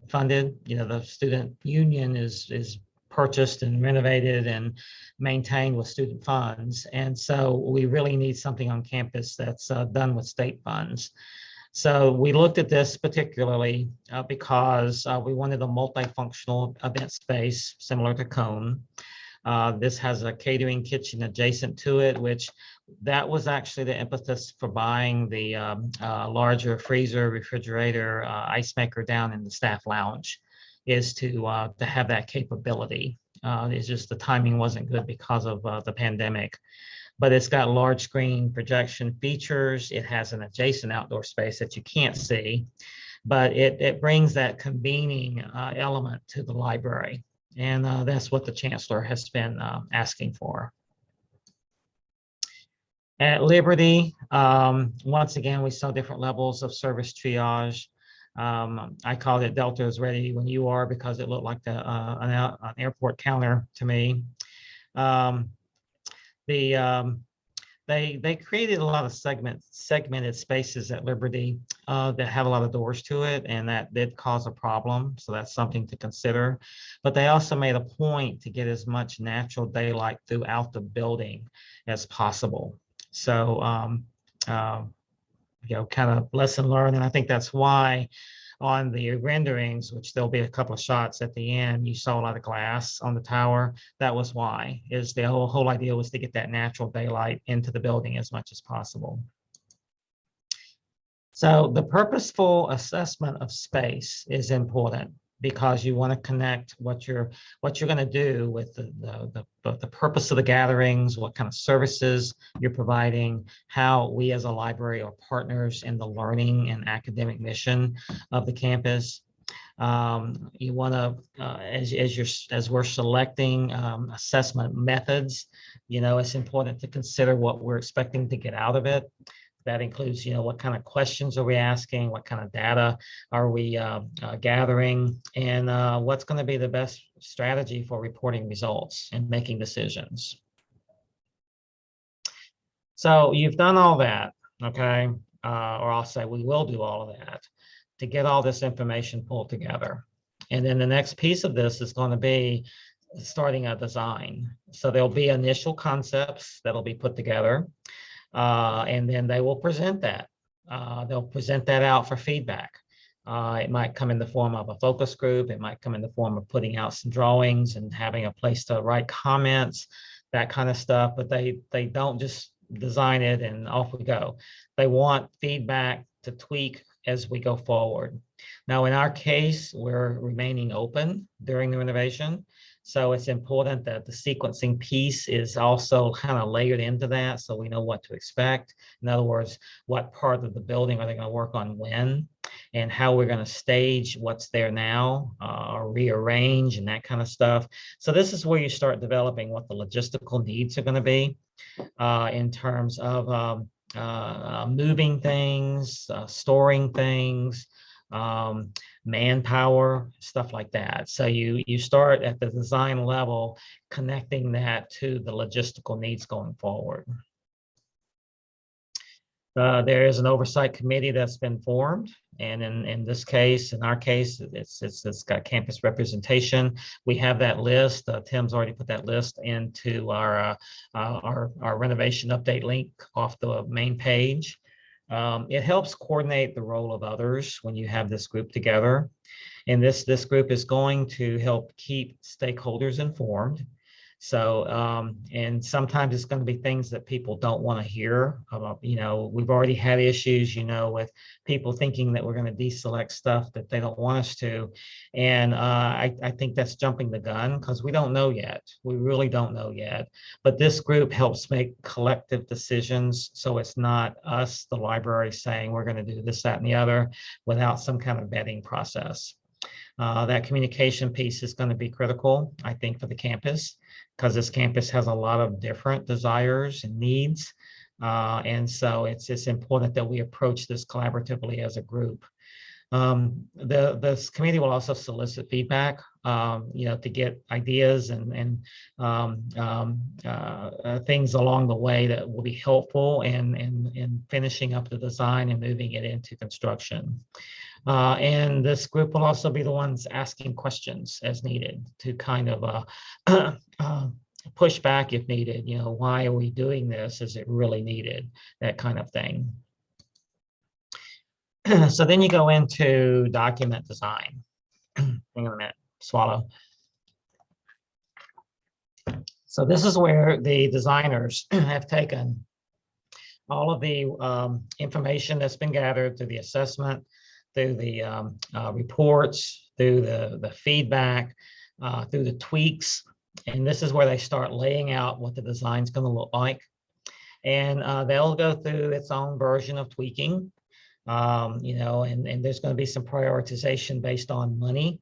funded. You know, the student union is is purchased and renovated and maintained with student funds. And so we really need something on campus that's done with state funds. So we looked at this particularly uh, because uh, we wanted a multifunctional event space similar to Cone. Uh, This has a catering kitchen adjacent to it, which that was actually the impetus for buying the um, uh, larger freezer, refrigerator, uh, ice maker down in the staff lounge is to, uh, to have that capability. It's just the timing wasn't good because of the pandemic but it's got large screen projection features. It has an adjacent outdoor space that you can't see, but it, it brings that convening uh, element to the library. And uh, that's what the chancellor has been uh, asking for. At Liberty, um, once again, we saw different levels of service triage. Um, I called it Delta is ready when you are because it looked like the, uh, an, an airport counter to me. Um, the um, they they created a lot of segment segmented spaces at Liberty uh, that have a lot of doors to it, and that did cause a problem. So that's something to consider. But they also made a point to get as much natural daylight throughout the building as possible. So um, um, you know, kind of lesson learned, and I think that's why on the renderings, which there'll be a couple of shots at the end, you saw a lot of glass on the tower. That was why, is the whole, whole idea was to get that natural daylight into the building as much as possible. So the purposeful assessment of space is important because you want to connect what you're, what you're going to do with the, the, the, the purpose of the gatherings, what kind of services you're providing, how we as a library are partners in the learning and academic mission of the campus. Um, you want to, uh, as, as you're, as we're selecting um, assessment methods, you know, it's important to consider what we're expecting to get out of it. That includes, you know, what kind of questions are we asking? What kind of data are we uh, uh, gathering? And uh, what's going to be the best strategy for reporting results and making decisions? So you've done all that, okay? Uh, or I'll say we will do all of that to get all this information pulled together. And then the next piece of this is going to be starting a design. So there'll be initial concepts that'll be put together. Uh, and then they will present that. Uh, they'll present that out for feedback. Uh, it might come in the form of a focus group. It might come in the form of putting out some drawings and having a place to write comments, that kind of stuff. But they they don't just design it and off we go. They want feedback to tweak as we go forward. Now, in our case, we're remaining open during the renovation. So it's important that the sequencing piece is also kind of layered into that so we know what to expect. In other words, what part of the building are they going to work on when and how we're going to stage what's there now uh, or rearrange and that kind of stuff. So this is where you start developing what the logistical needs are going to be uh, in terms of um, uh, moving things, uh, storing things, um, manpower, stuff like that. So you you start at the design level, connecting that to the logistical needs going forward. Uh, there is an oversight committee that's been formed, and in in this case, in our case, it's it's it's got campus representation. We have that list. Uh, Tim's already put that list into our uh, uh, our our renovation update link off the main page. Um, it helps coordinate the role of others when you have this group together. And this, this group is going to help keep stakeholders informed. So, um, and sometimes it's going to be things that people don't want to hear about, you know, we've already had issues, you know, with people thinking that we're going to deselect stuff that they don't want us to. And uh, I, I think that's jumping the gun because we don't know yet. We really don't know yet. But this group helps make collective decisions. So it's not us, the library, saying we're going to do this, that, and the other without some kind of vetting process. Uh, that communication piece is going to be critical, I think, for the campus because this campus has a lot of different desires and needs. Uh, and so it's, it's important that we approach this collaboratively as a group. Um, the, this committee will also solicit feedback, um, you know, to get ideas and, and um, um, uh, uh, things along the way that will be helpful in, in, in finishing up the design and moving it into construction. Uh, and this group will also be the ones asking questions as needed to kind of uh, uh, push back if needed. You know, why are we doing this? Is it really needed? That kind of thing. so then you go into document design. Hang on a minute, swallow. So this is where the designers have taken all of the um, information that's been gathered through the assessment, through the um, uh, reports, through the, the feedback, uh, through the tweaks. And this is where they start laying out what the design's going to look like. And uh, they'll go through its own version of tweaking, um, you know, and, and there's going to be some prioritization based on money.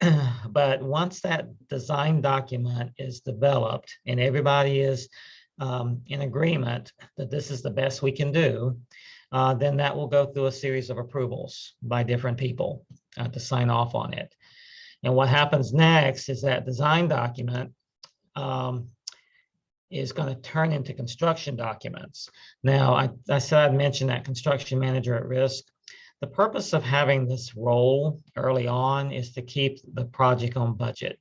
but once that design document is developed and everybody is um, in agreement that this is the best we can do, uh, then that will go through a series of approvals by different people uh, to sign off on it. And what happens next is that design document um, is going to turn into construction documents. Now, I, I said I'd mention that construction manager at risk. The purpose of having this role early on is to keep the project on budget.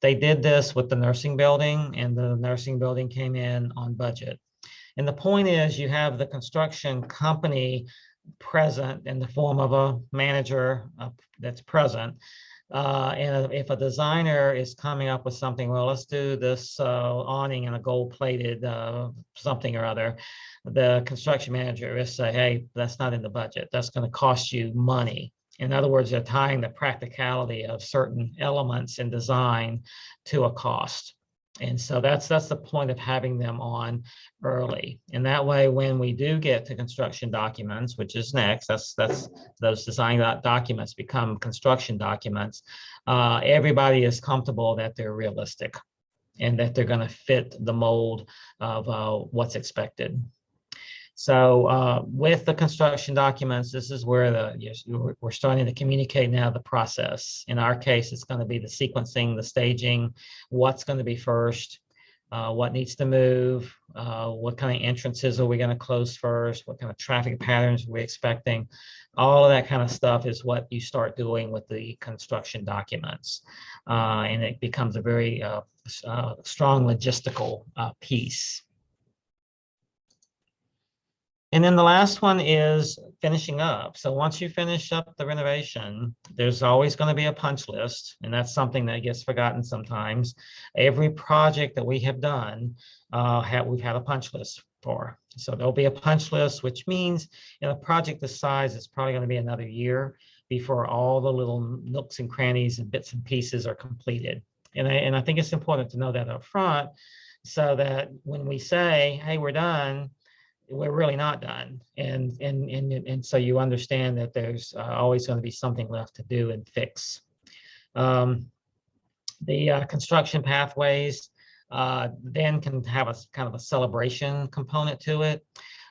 They did this with the nursing building and the nursing building came in on budget. And the point is you have the construction company present in the form of a manager uh, that's present. Uh, and if a designer is coming up with something, well, let's do this uh, awning and a gold plated uh, something or other, the construction manager is say, hey, that's not in the budget. That's going to cost you money. In other words, they're tying the practicality of certain elements in design to a cost. And so that's that's the point of having them on early. And that way, when we do get to construction documents, which is next, that's that's those design documents become construction documents. Uh, everybody is comfortable that they're realistic and that they're going to fit the mold of uh, what's expected. So uh, with the construction documents, this is where the yes, we're starting to communicate now the process. In our case, it's going to be the sequencing, the staging, what's going to be first, uh, what needs to move, uh, what kind of entrances are we going to close first, what kind of traffic patterns are we expecting. All of that kind of stuff is what you start doing with the construction documents. Uh, and it becomes a very uh, uh, strong logistical piece. And then the last one is finishing up. So once you finish up the renovation, there's always going to be a punch list. And that's something that gets forgotten sometimes. Every project that we have done, uh, have, we've had a punch list for. So there'll be a punch list, which means in a project this size, it's probably going to be another year before all the little nooks and crannies and bits and pieces are completed. And I, and I think it's important to know that up front so that when we say, hey, we're done, we're really not done. And, and, and, and so you understand that there's uh, always going to be something left to do and fix. Um, the uh, construction pathways uh, then can have a kind of a celebration component to it.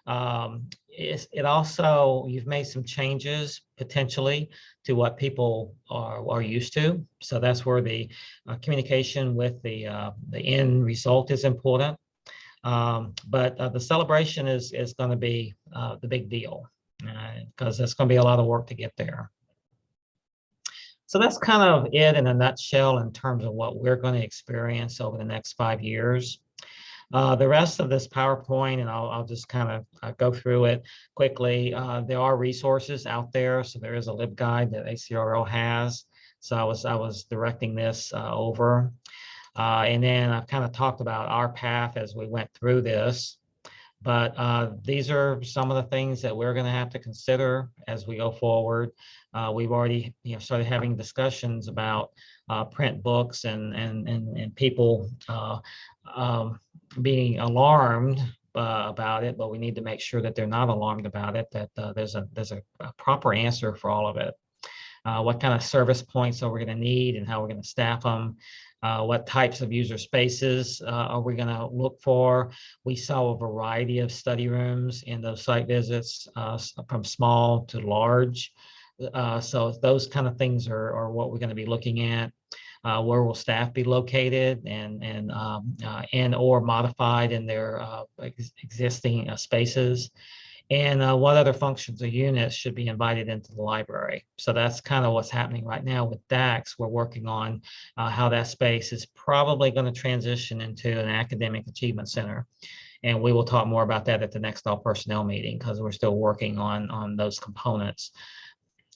Um, it also, you've made some changes potentially to what people are, are used to. So that's where the uh, communication with the, uh, the end result is important. Um, but uh, the celebration is, is going to be uh, the big deal because uh, it's going to be a lot of work to get there. So that's kind of it in a nutshell in terms of what we're going to experience over the next five years. Uh, the rest of this PowerPoint, and I'll, I'll just kind of uh, go through it quickly. Uh, there are resources out there. So there is a LibGuide that ACRL has. So I was, I was directing this uh, over. Uh, and then I've kind of talked about our path as we went through this. But uh, these are some of the things that we're going to have to consider as we go forward. Uh, we've already you know, started having discussions about uh, print books and, and, and, and people uh, um, being alarmed uh, about it, but we need to make sure that they're not alarmed about it, that uh, there's a there's a, a proper answer for all of it. Uh, what kind of service points are we going to need and how we're going to staff them? Uh, what types of user spaces uh, are we going to look for? We saw a variety of study rooms in those site visits uh, from small to large. Uh, so those kind of things are, are what we're going to be looking at. Uh, where will staff be located and and um, uh, and or modified in their ex- existing spaces? And uh, what other functions or units should be invited into the library? So that's kind of what's happening right now with DAX. We're working on uh, how that space is probably going to transition into an academic achievement center. And we will talk more about that at the next all personnel meeting because we're still working on, on those components.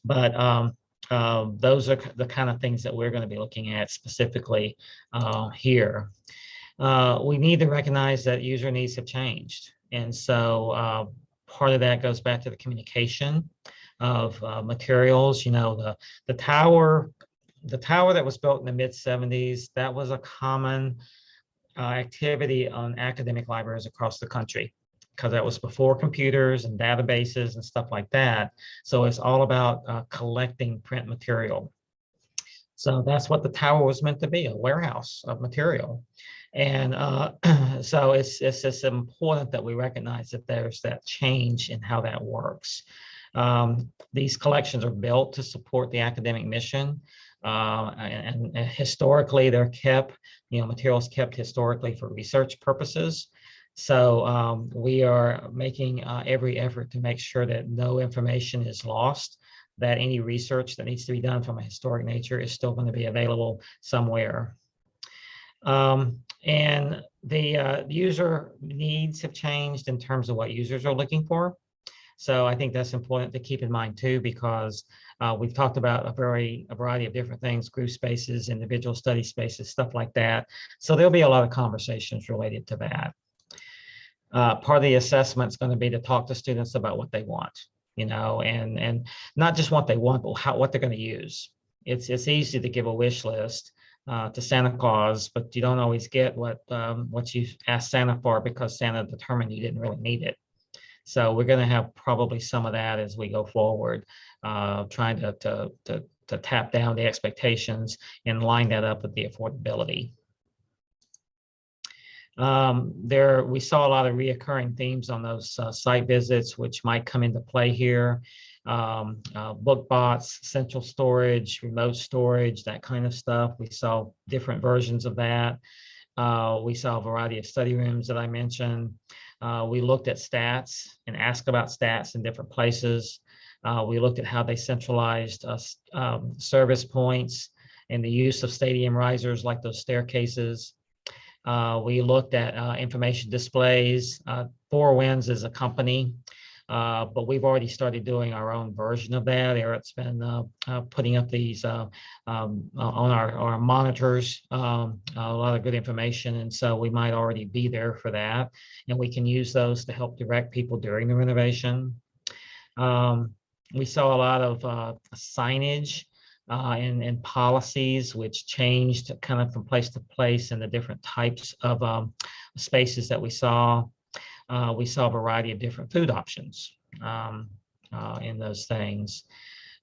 But um, uh, those are the kind of things that we're going to be looking at specifically uh, here. Uh, we need to recognize that user needs have changed. And so uh, part of that goes back to the communication of uh, materials. You know, the the tower, the tower that was built in the mid 70s, that was a common uh, activity on academic libraries across the country because that was before computers and databases and stuff like that. So it's all about uh, collecting print material. So that's what the tower was meant to be, a warehouse of material. And uh, so it's, it's important that we recognize that there's that change in how that works. Um, these collections are built to support the academic mission. Uh, and, and historically, they're kept, you know, materials kept historically for research purposes. So um, we are making uh, every effort to make sure that no information is lost, that any research that needs to be done from a historic nature is still going to be available somewhere. Um, and the uh, user needs have changed in terms of what users are looking for. So I think that's important to keep in mind too, because uh, we've talked about a very a variety of different things, group spaces, individual study spaces, stuff like that. So there'll be a lot of conversations related to that. Uh, part of the assessment is going to be to talk to students about what they want, you know, and and not just what they want, but how what they're going to use. It's it's easy to give a wish list uh, to Santa Claus, but you don't always get what um, what you asked Santa for because Santa determined you didn't really need it. So we're going to have probably some of that as we go forward, uh, trying to, to to to tap down the expectations and line that up with the affordability. Um, there, we saw a lot of reoccurring themes on those uh, site visits, which might come into play here. Um, uh, book bots, central storage, remote storage, that kind of stuff. We saw different versions of that. Uh, we saw a variety of study rooms that I mentioned. Uh, we looked at stats and asked about stats in different places. Uh, we looked at how they centralized um, service points and the use of stadium risers like those staircases. Uh, we looked at uh, information displays. Four Winds is a company, uh, but we've already started doing our own version of that. Eric's been uh, uh, putting up these uh, um, uh, on our, our monitors, um, a lot of good information. And so we might already be there for that. And we can use those to help direct people during the renovation. Um, we saw a lot of signage uh, and, and policies which changed kind of from place to place and the different types of um, spaces that we saw. Uh, we saw a variety of different food options um, uh, in those things.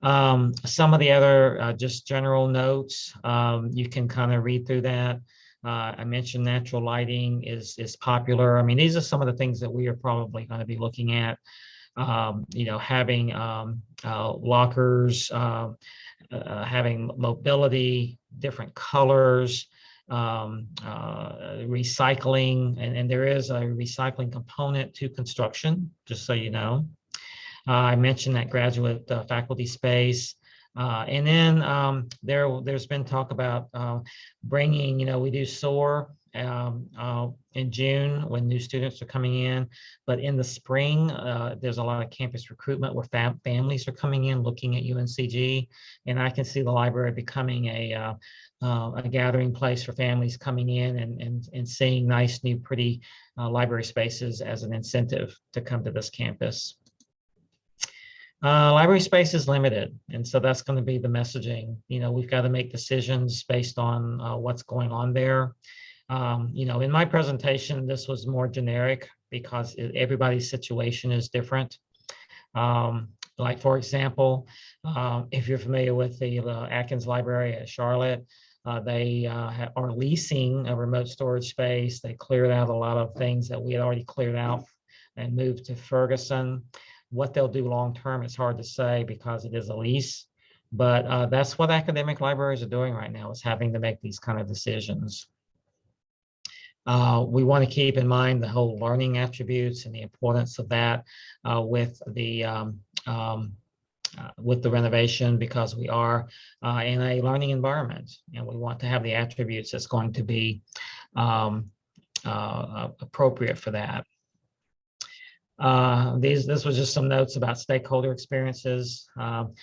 Um, some of the other uh, just general notes, um, you can kind of read through that. Uh, I mentioned natural lighting is, is popular. I mean, these are some of the things that we are probably going to be looking at. Um, you know, having um, uh, lockers, uh, uh, having mobility, different colors, um, uh, recycling, and, and there is a recycling component to construction, just so you know. Uh, I mentioned that graduate uh, faculty space. Uh, and then um, there, there's been talk about uh, bringing, you know, we do SOAR um, uh, in June when new students are coming in. But in the spring, uh, there's a lot of campus recruitment where fam- families are coming in looking at UNCG. And I can see the library becoming a, uh, uh, a gathering place for families coming in and, and, and seeing nice, new, pretty uh, library spaces as an incentive to come to this campus. Uh, library space is limited, and so that's going to be the messaging. You know, we've got to make decisions based on uh, what's going on there. Um, you know, in my presentation, this was more generic because everybody's situation is different. Um, like, for example, uh, if you're familiar with the uh, Atkins Library at Charlotte, uh, they uh, are leasing a remote storage space. They cleared out a lot of things that we had already cleared out and moved to Ferguson. What they'll do long-term, it's hard to say because it is a lease. But uh, that's what academic libraries are doing right now, is having to make these kind of decisions. Uh, we want to keep in mind the whole learning attributes and the importance of that uh, with the um, um, uh, with the renovation because we are uh, in a learning environment and we want to have the attributes that's going to be um, uh, appropriate for that. Uh, these, this was just some notes about stakeholder experiences. Um,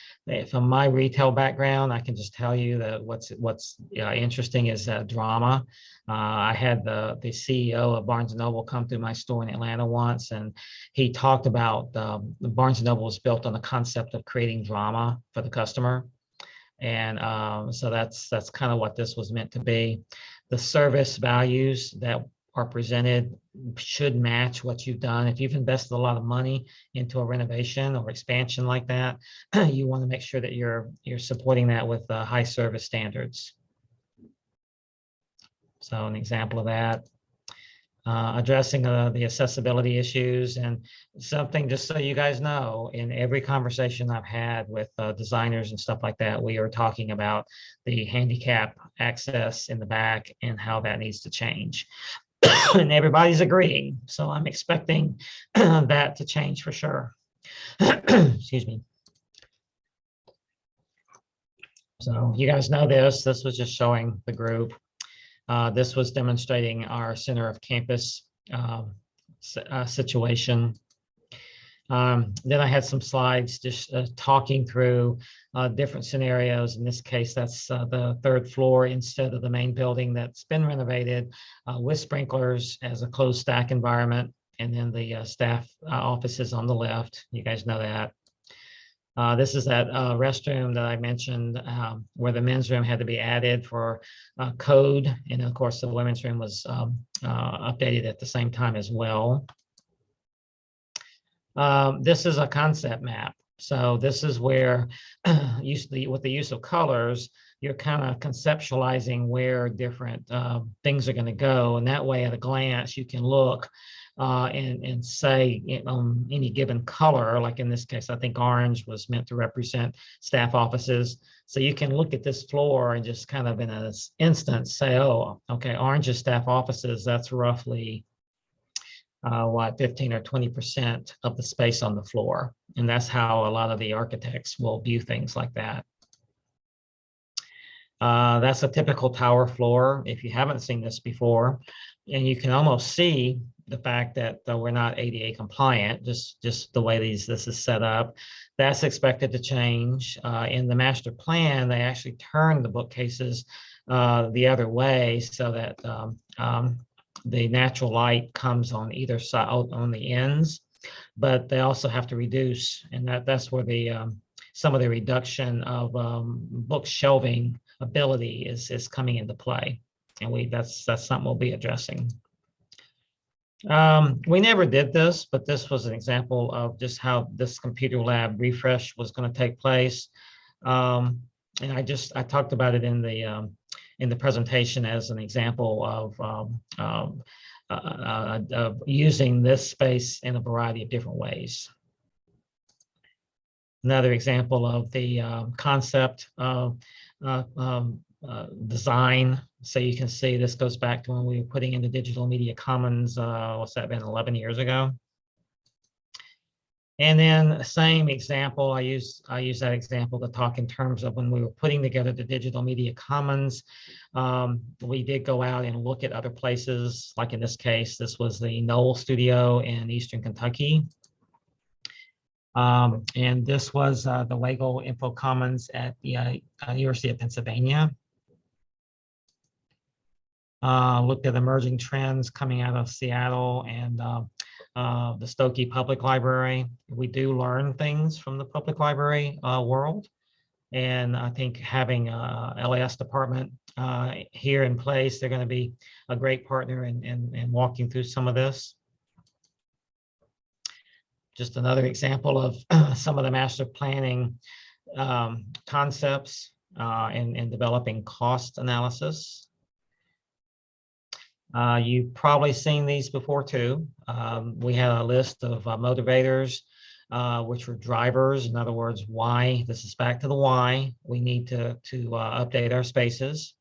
from my retail background, I can just tell you that what's what's uh, interesting is uh, drama. I had the the CEO of Barnes and Noble come through my store in Atlanta once, and he talked about um, the Barnes and Noble was built on the concept of creating drama for the customer, and um, so that's that's kind of what this was meant to be. The service values that are presented should match what you've done. If you've invested a lot of money into a renovation or expansion like that, you want to make sure that you're you're supporting that with uh, high service standards. So an example of that. Uh, addressing uh, the accessibility issues and something just so you guys know in every conversation I've had with uh, designers and stuff like that we are talking about the handicap access in the back and how that needs to change and everybody's agreeing. So I'm expecting that to change for sure. Excuse me. So you guys know this. This was just showing the group. Uh, this was demonstrating our center of campus um, uh, situation. Um, then I had some slides just uh, talking through uh, different scenarios. In this case, that's uh, the third floor instead of the main building that's been renovated uh, with sprinklers as a closed stack environment. And then the uh, staff uh, offices on the left. You guys know that. Uh, this is that uh, restroom that I mentioned um, where the men's room had to be added for uh, code. And of course, the women's room was um, updated at the same time as well. Um, this is a concept map. So this is where with the use of colors, you're kind of conceptualizing where different uh, things are going to go. And that way, at a glance, you can look uh, and, and say on um, any given color, like in this case, I think orange was meant to represent staff offices. So you can look at this floor and just kind of in an instance say, oh, okay, orange is staff offices. That's roughly uh, what 15 or 20 percent of the space on the floor. And that's how a lot of the architects will view things like that. Uh, that's a typical tower floor. If you haven't seen this before, and you can almost see the fact that we're not ADA compliant, just, just the way these this is set up. That's expected to change. Uh, in the master plan, they actually turned the bookcases uh, the other way so that um, um, the natural light comes on either side on the ends, but they also have to reduce, and that that's where the um, some of the reduction of um, book shelving ability is is coming into play, and we that's that's something we'll be addressing. Um, we never did this, but this was an example of just how this computer lab refresh was going to take place. Um, and I just I talked about it in the um, in the presentation as an example of, um, um, uh, uh, of using this space in a variety of different ways. Another example of the um, concept of uh, um, uh, design. So you can see this goes back to when we were putting in the Digital Media Commons, uh, what's that been, 11 years ago? And then the same example, I use, I use that example to talk in terms of when we were putting together the digital media commons. Um, we did go out and look at other places, like in this case, this was the Noel Studio in Eastern Kentucky. Um, and this was uh, the Weigle Info Commons at the uh, uh, University of Pennsylvania. Uh, looked at emerging trends coming out of Seattle and uh, uh, the Skokie Public Library. We do learn things from the public library uh, world. And I think having a LAS department uh, here in place, they're going to be a great partner in, in, in walking through some of this. Just another example of some of the master planning um, concepts uh, in, in developing cost analysis. Uh, you've probably seen these before too. Um, we had a list of uh, motivators, uh, which were drivers. In other words, why, this is back to the why, we need to, to uh, update our spaces.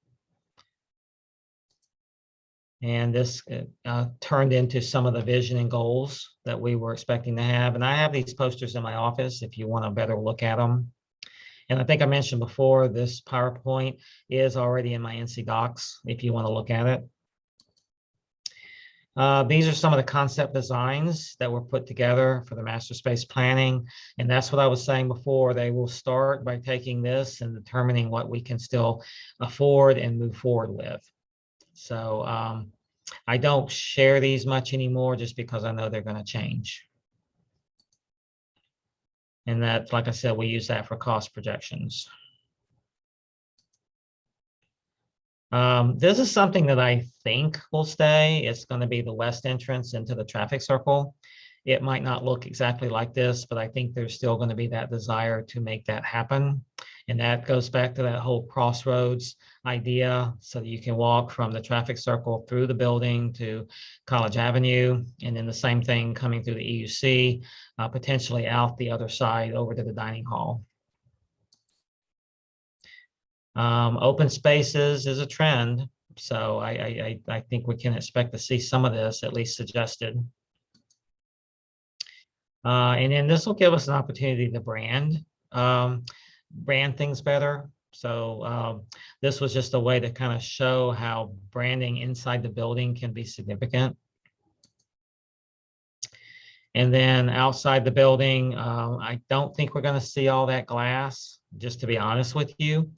And this uh, turned into some of the vision and goals that we were expecting to have. And I have these posters in my office if you want a better look at them. And I think I mentioned before, this PowerPoint is already in my NC DOCKS if you want to look at it. Uh, these are some of the concept designs that were put together for the master space planning. And that's what I was saying before. They will start by taking this and determining what we can still afford and move forward with. So um, I don't share these much anymore just because I know they're going to change. And that, like I said, we use that for cost projections. Um, this is something that I think will stay. It's going to be the west entrance into the traffic circle. It might not look exactly like this, but I think there's still going to be that desire to make that happen. And that goes back to that whole crossroads idea so that you can walk from the traffic circle through the building to College Avenue. And then the same thing coming through the EUC, uh, potentially out the other side over to the dining hall. Um, open spaces is a trend, so I, I, I, think we can expect to see some of this at least suggested. Uh, and then this will give us an opportunity to brand, um, brand things better. So um, this was just a way to kind of show how branding inside the building can be significant. And then outside the building, um, I don't think we're going to see all that glass, just to be honest with you.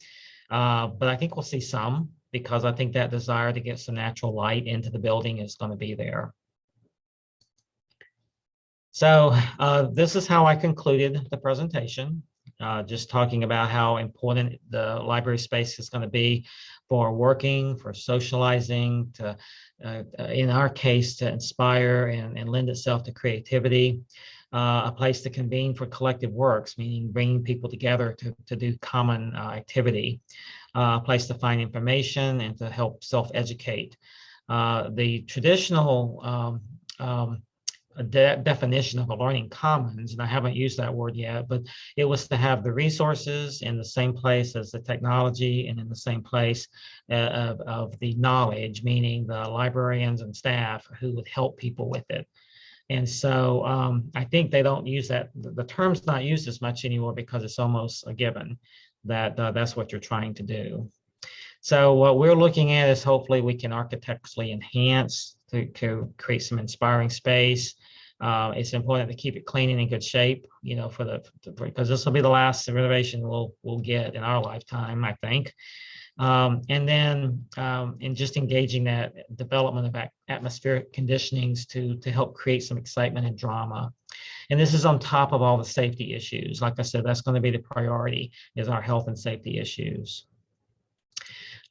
Uh, but I think we'll see some because I think that desire to get some natural light into the building is going to be there. So uh, this is how I concluded the presentation, uh, just talking about how important the library space is going to be for working, for socializing, to, uh, in our case, to inspire and, and lend itself to creativity. Uh, a place to convene for collective works, meaning bringing people together to, to do common uh, activity, uh, a place to find information and to help self-educate. Uh, the traditional um, um, de definition of a learning commons, and I haven't used that word yet, but it was to have the resources in the same place as the technology and in the same place uh, of, of the knowledge, meaning the librarians and staff who would help people with it. And so um, I think they don't use that, the term's not used as much anymore because it's almost a given that uh, that's what you're trying to do. So what we're looking at is hopefully we can architecturally enhance to, to create some inspiring space. Uh, it's important to keep it clean and in good shape, you know, for the, because this will be the last renovation we'll, we'll get in our lifetime, I think. Um, and then um, in just engaging that development of atmospheric conditionings to, to help create some excitement and drama. And this is on top of all the safety issues. Like I said, that's going to be the priority is our health and safety issues.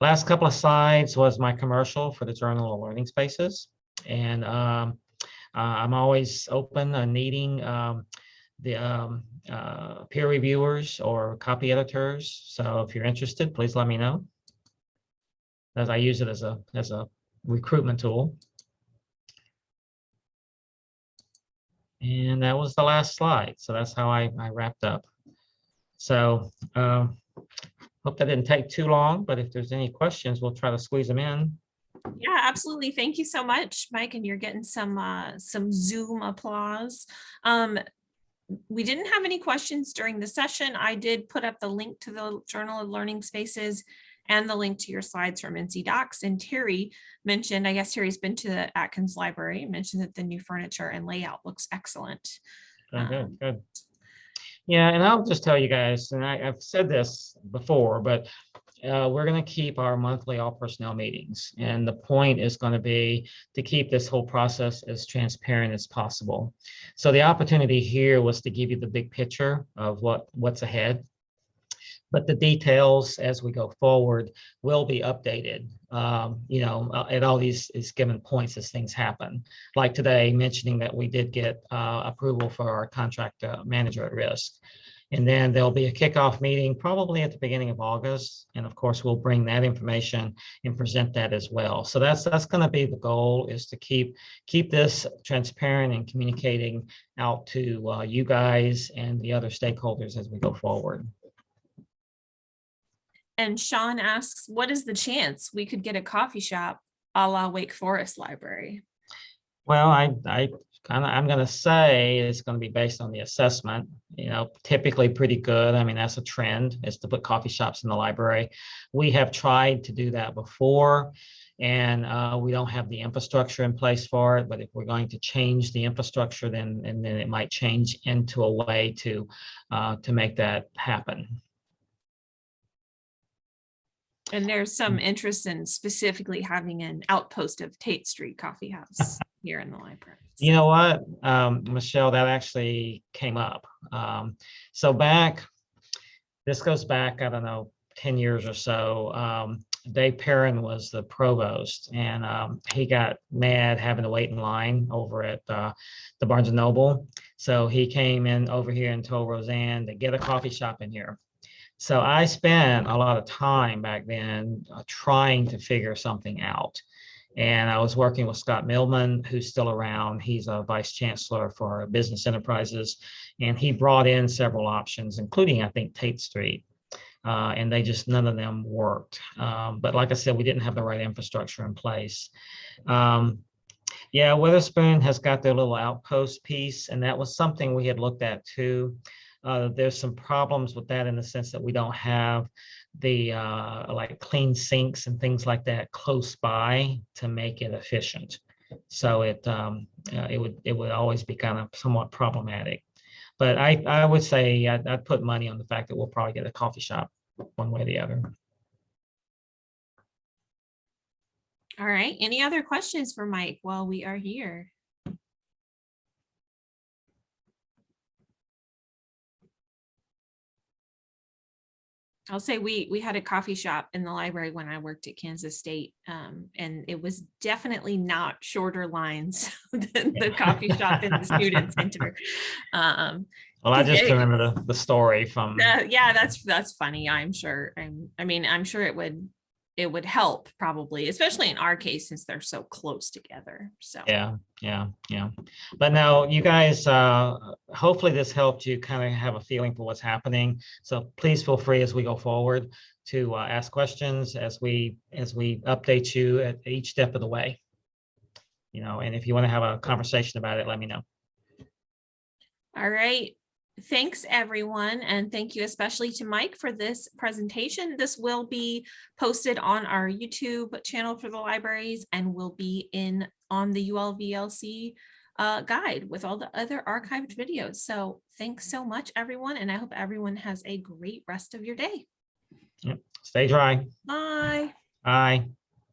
Last couple of slides was my commercial for the Journal of Learning Spaces. And um, uh, I'm always open and needing um, the um, uh, peer reviewers or copy editors. So if you're interested, please let me know. As I use it as a as a recruitment tool. And that was the last slide. So that's how I, I wrapped up. So um, hope that didn't take too long, but if there's any questions, we'll try to squeeze them in. Yeah, absolutely. Thank you so much, Mike. And you're getting some uh, some Zoom applause. Um, we didn't have any questions during the session. I did put up the link to the Journal of Learning Spaces and the link to your slides from NC DOCKS. And Terry mentioned, I guess Terry's been to the Atkins Library, mentioned that the new furniture and layout looks excellent. Oh, good, Um, good. Yeah, and I'll just tell you guys, and I, I've said this before, but uh, we're gonna keep our monthly all personnel meetings. And the point is gonna be to keep this whole process as transparent as possible. So the opportunity here was to give you the big picture of what, what's ahead. But the details as we go forward will be updated, um, you know, uh, at all these is given points as things happen like today, mentioning that we did get uh, approval for our contract uh, manager at risk. And then there'll be a kickoff meeting probably at the beginning of August. And of course, we'll bring that information and present that as well. So that's that's going to be the goal is to keep keep this transparent and communicating out to uh, you guys and the other stakeholders as we go forward. And Sean asks, what is the chance we could get a coffee shop a la Wake Forest Library? Well, I, I kind of, I'm gonna say it's gonna be based on the assessment, you know, typically pretty good. I mean, that's a trend is to put coffee shops in the library. We have tried to do that before and uh, we don't have the infrastructure in place for it. But if we're going to change the infrastructure, then, and then it might change into a way to, uh, to make that happen. And there's some interest in specifically having an outpost of Tate Street Coffee House here in the library. You know what, um, Michelle, that actually came up. Um, so back, this goes back, I don't know, ten years or so. Um, Dave Perrin was the provost and, um, he got mad having to wait in line over at, uh, the Barnes and Noble. So he came in over here and told Rosann to get a coffee shop in here. So I spent a lot of time back then uh, trying to figure something out. And I was working with Scott Millman, who's still around. He's a vice chancellor for business enterprises. And he brought in several options, including, I think, Tate Street. Uh, and they just, none of them worked. Um, but like I said, we didn't have the right infrastructure in place. Um, yeah, Weatherspoon has got their little outpost piece, and that was something we had looked at too. Uh, there's some problems with that in the sense that we don't have the uh, like clean sinks and things like that close by to make it efficient. So it um, uh, it would it would always be kind of somewhat problematic. But I I would say I'd, I'd put money on the fact that we'll probably get a coffee shop one way or the other. All right, any other questions for Mike while we are here? I'll say we, we had a coffee shop in the library when I worked at Kansas State. Um, and it was definitely not shorter lines than the coffee shop in the student center. Um, Well, I just Okay. remember the, the story from uh, yeah, that's, that's funny. I'm sure. I'm, I mean, I'm sure it would, it would help probably, especially in our case, since they're so close together. So. Yeah, yeah, yeah. But now you guys, uh, hopefully this helped you kind of have a feeling for what's happening. So please feel free as we go forward to uh, ask questions as we, as we update you at each step of the way. You know, and if you want to have a conversation about it, let me know. All right. Thanks, everyone. And thank you especially to Mike for this presentation. This will be posted on our YouTube channel for the libraries and will be in on the ULVLC uh, guide with all the other archived videos. So thanks so much, everyone. And I hope everyone has a great rest of your day. Stay dry. Bye. Bye.